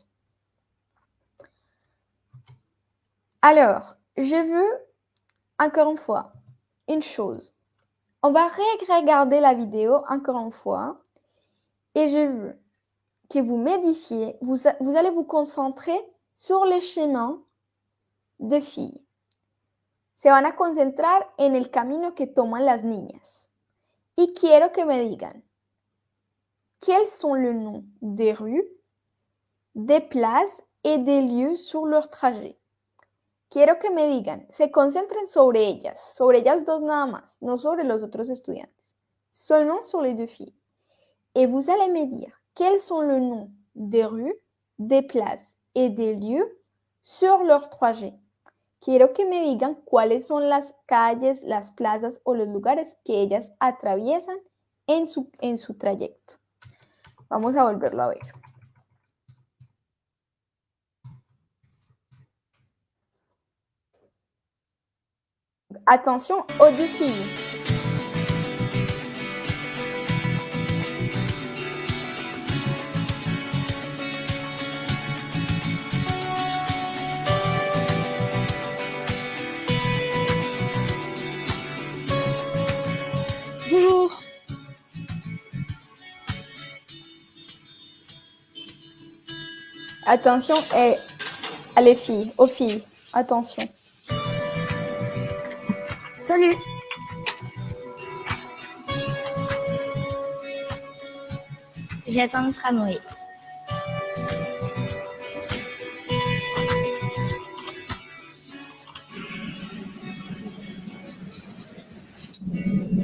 Alors, je veux encore une fois une chose. On va regarder la vidéo encore une fois et je veux que vous médiciez, vous, vous allez vous concentrer sur les chemins de filles. Se van a concentrar en el camino que toman las niñas. Y quiero que me digan, quels sont les noms des rues, des places et des lieux sur leur trajet. Quiero que me digan, se concentren sobre ellas, sobre ellas dos nada más, no sobre los otros estudiantes, seulement sur les deux filles. Et vous allez me dire quels sont les noms des rues, des places et des lieux sur leur trajet. Quiero que me digan cuáles son las calles, las plazas o los lugares que ellas atraviesan en su, en su trayecto. Vamos a volverlo a ver. Attention aux deux. Attention et à les filles, aux filles. Attention. Salut J'attends le tramway.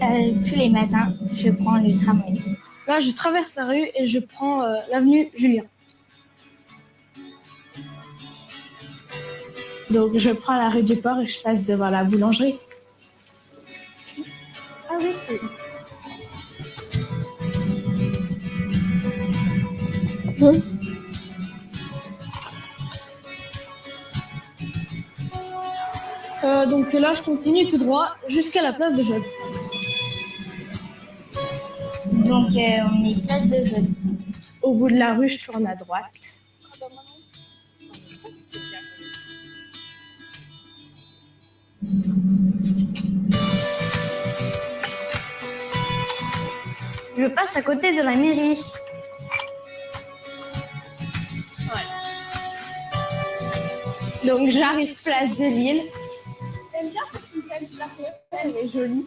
Euh, tous les matins, je prends le tramway. Là, je traverse la rue et je prends euh, l'avenue Julien. Donc, je prends la rue du Port et je passe devant la boulangerie. Ah oui, c'est Euh, donc là, je continue tout droit jusqu'à la place de Jeude. Donc, euh, on est place de Jeude. Au bout de la rue, je tourne à droite. Je passe à côté de la mairie. Donc j'arrive place de Lille. J'aime bien cette fontaine, la fontaine est jolie.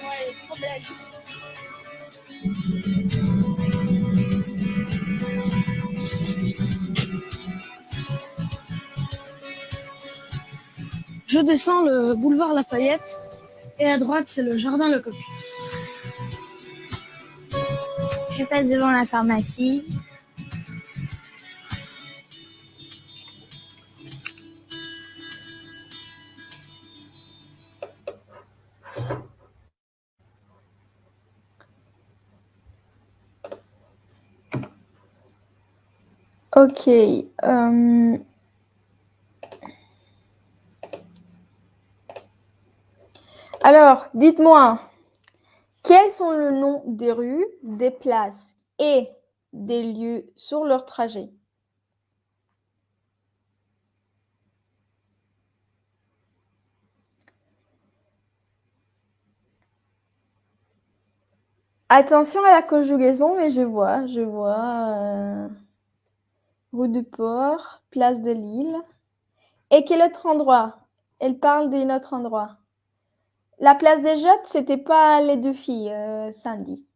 Ouais, elle est trop belle. Je descends le boulevard Lafayette et à droite c'est le jardin Lecoq. Je passe devant la pharmacie. Ok. euh, Alors, dites-moi, quels sont le nom des rues, des places et des lieux sur leur trajet? Attention à la conjugaison, mais je vois, je vois. euh, rue du Port, place de Lille. Et quel autre endroit? Elle parle d'un autre endroit. La place des Jottes, c'était pas les deux filles, euh, Sandy.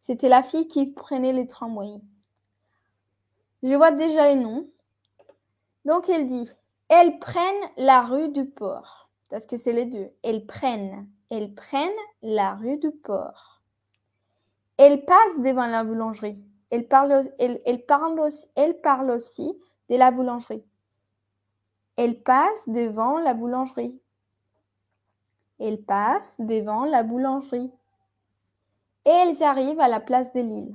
C'était la fille qui prenait les tramways. Je vois déjà les noms. Donc elle dit, elles prennent la rue du Port. Parce que c'est les deux. Elles prennent. Elles prennent la rue du Port. Elles passent devant la boulangerie. Elles parlent, elles parlent aussi, elles parlent aussi de la boulangerie. Elles passent devant la boulangerie. Elles passent devant la boulangerie. Et elles arrivent à la place de Lille.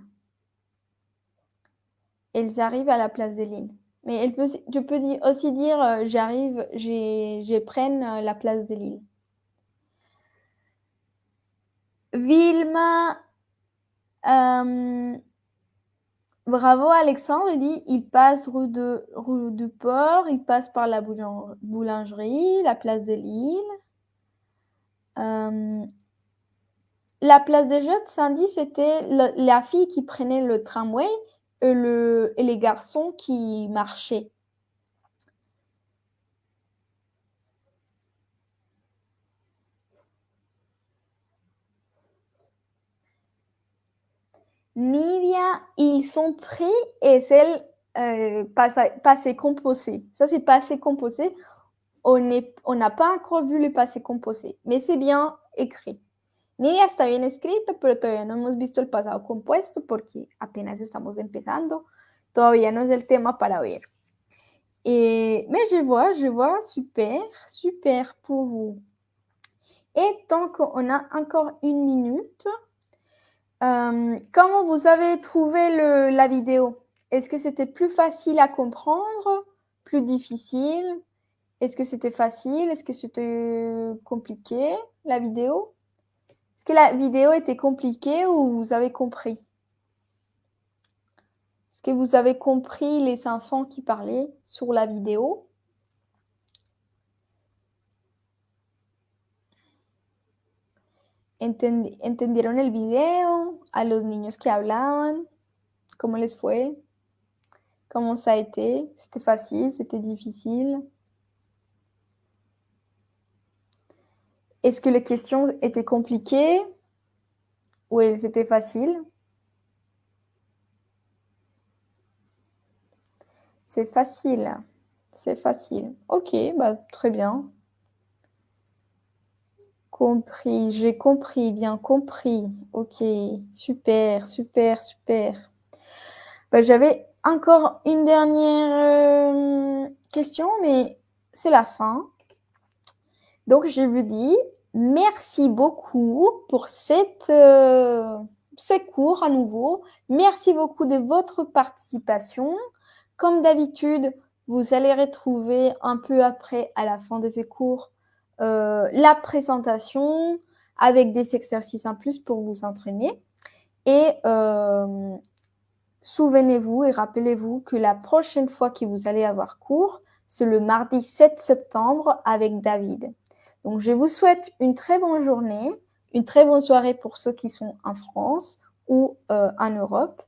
Elles arrivent à la place de Lille. Mais elle peut, tu peux aussi dire euh, j'arrive, je prenne euh, la place de Lille. Vilma, euh, bravo Alexandre, il dit il passe rue, de, rue du Port, il passe par la boulan- boulangerie, la place de Lille. Euh, la place des Jottes, Sandy, c'était le- la fille qui prenait le tramway et, le, et les garçons qui marchaient. Nidia, ils sont pris et c'est euh, passé, passé composé. Ça, c'est passé composé. On n'a pas encore vu le passé composé, mais c'est bien écrit. Nidia está bien escrito, pero todavía no hemos visto el pasado compuesto porque apenas estamos empezando. Todavía no es el tema para ver. Et, mais je vois, je vois, super, super pour vous. Et tant qu'on a encore une minute, euh, comment vous avez trouvé la vidéo? Est-ce que c'était plus facile à comprendre, plus difficile? Est-ce que c'était facile? Est-ce que c'était compliqué, la vidéo? Est-ce que la vidéo était compliquée ou vous avez compris? Est-ce que vous avez compris les enfants qui parlaient sur la vidéo? Entendi- ¿Entendieron el video? ¿A los niños que hablaban? ¿Cómo les fue? ¿Cómo ça a été? C'était facile? C'était difficile? Est-ce que les questions étaient compliquées ou elles étaient faciles? C'est facile. C'est facile. Ok, bah, très bien. Compris, j'ai compris, bien compris. Ok, super, super, super. Bah, J'avais encore une dernière euh, question, mais c'est la fin. Donc, je vous dis merci beaucoup pour cette, euh, ces cours à nouveau. Merci beaucoup de votre participation. Comme d'habitude, vous allez retrouver un peu après, à la fin de ces cours, euh, la présentation avec des exercices en plus pour vous entraîner. Et euh, souvenez-vous et rappelez-vous que la prochaine fois que vous allez avoir cours, c'est le mardi 7 septembre avec David. Donc, je vous souhaite une très bonne journée, une très bonne soirée pour ceux qui sont en France ou euh, en Europe.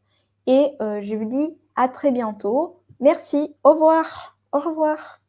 Et euh, je vous dis à très bientôt. Merci. Au revoir. Au revoir.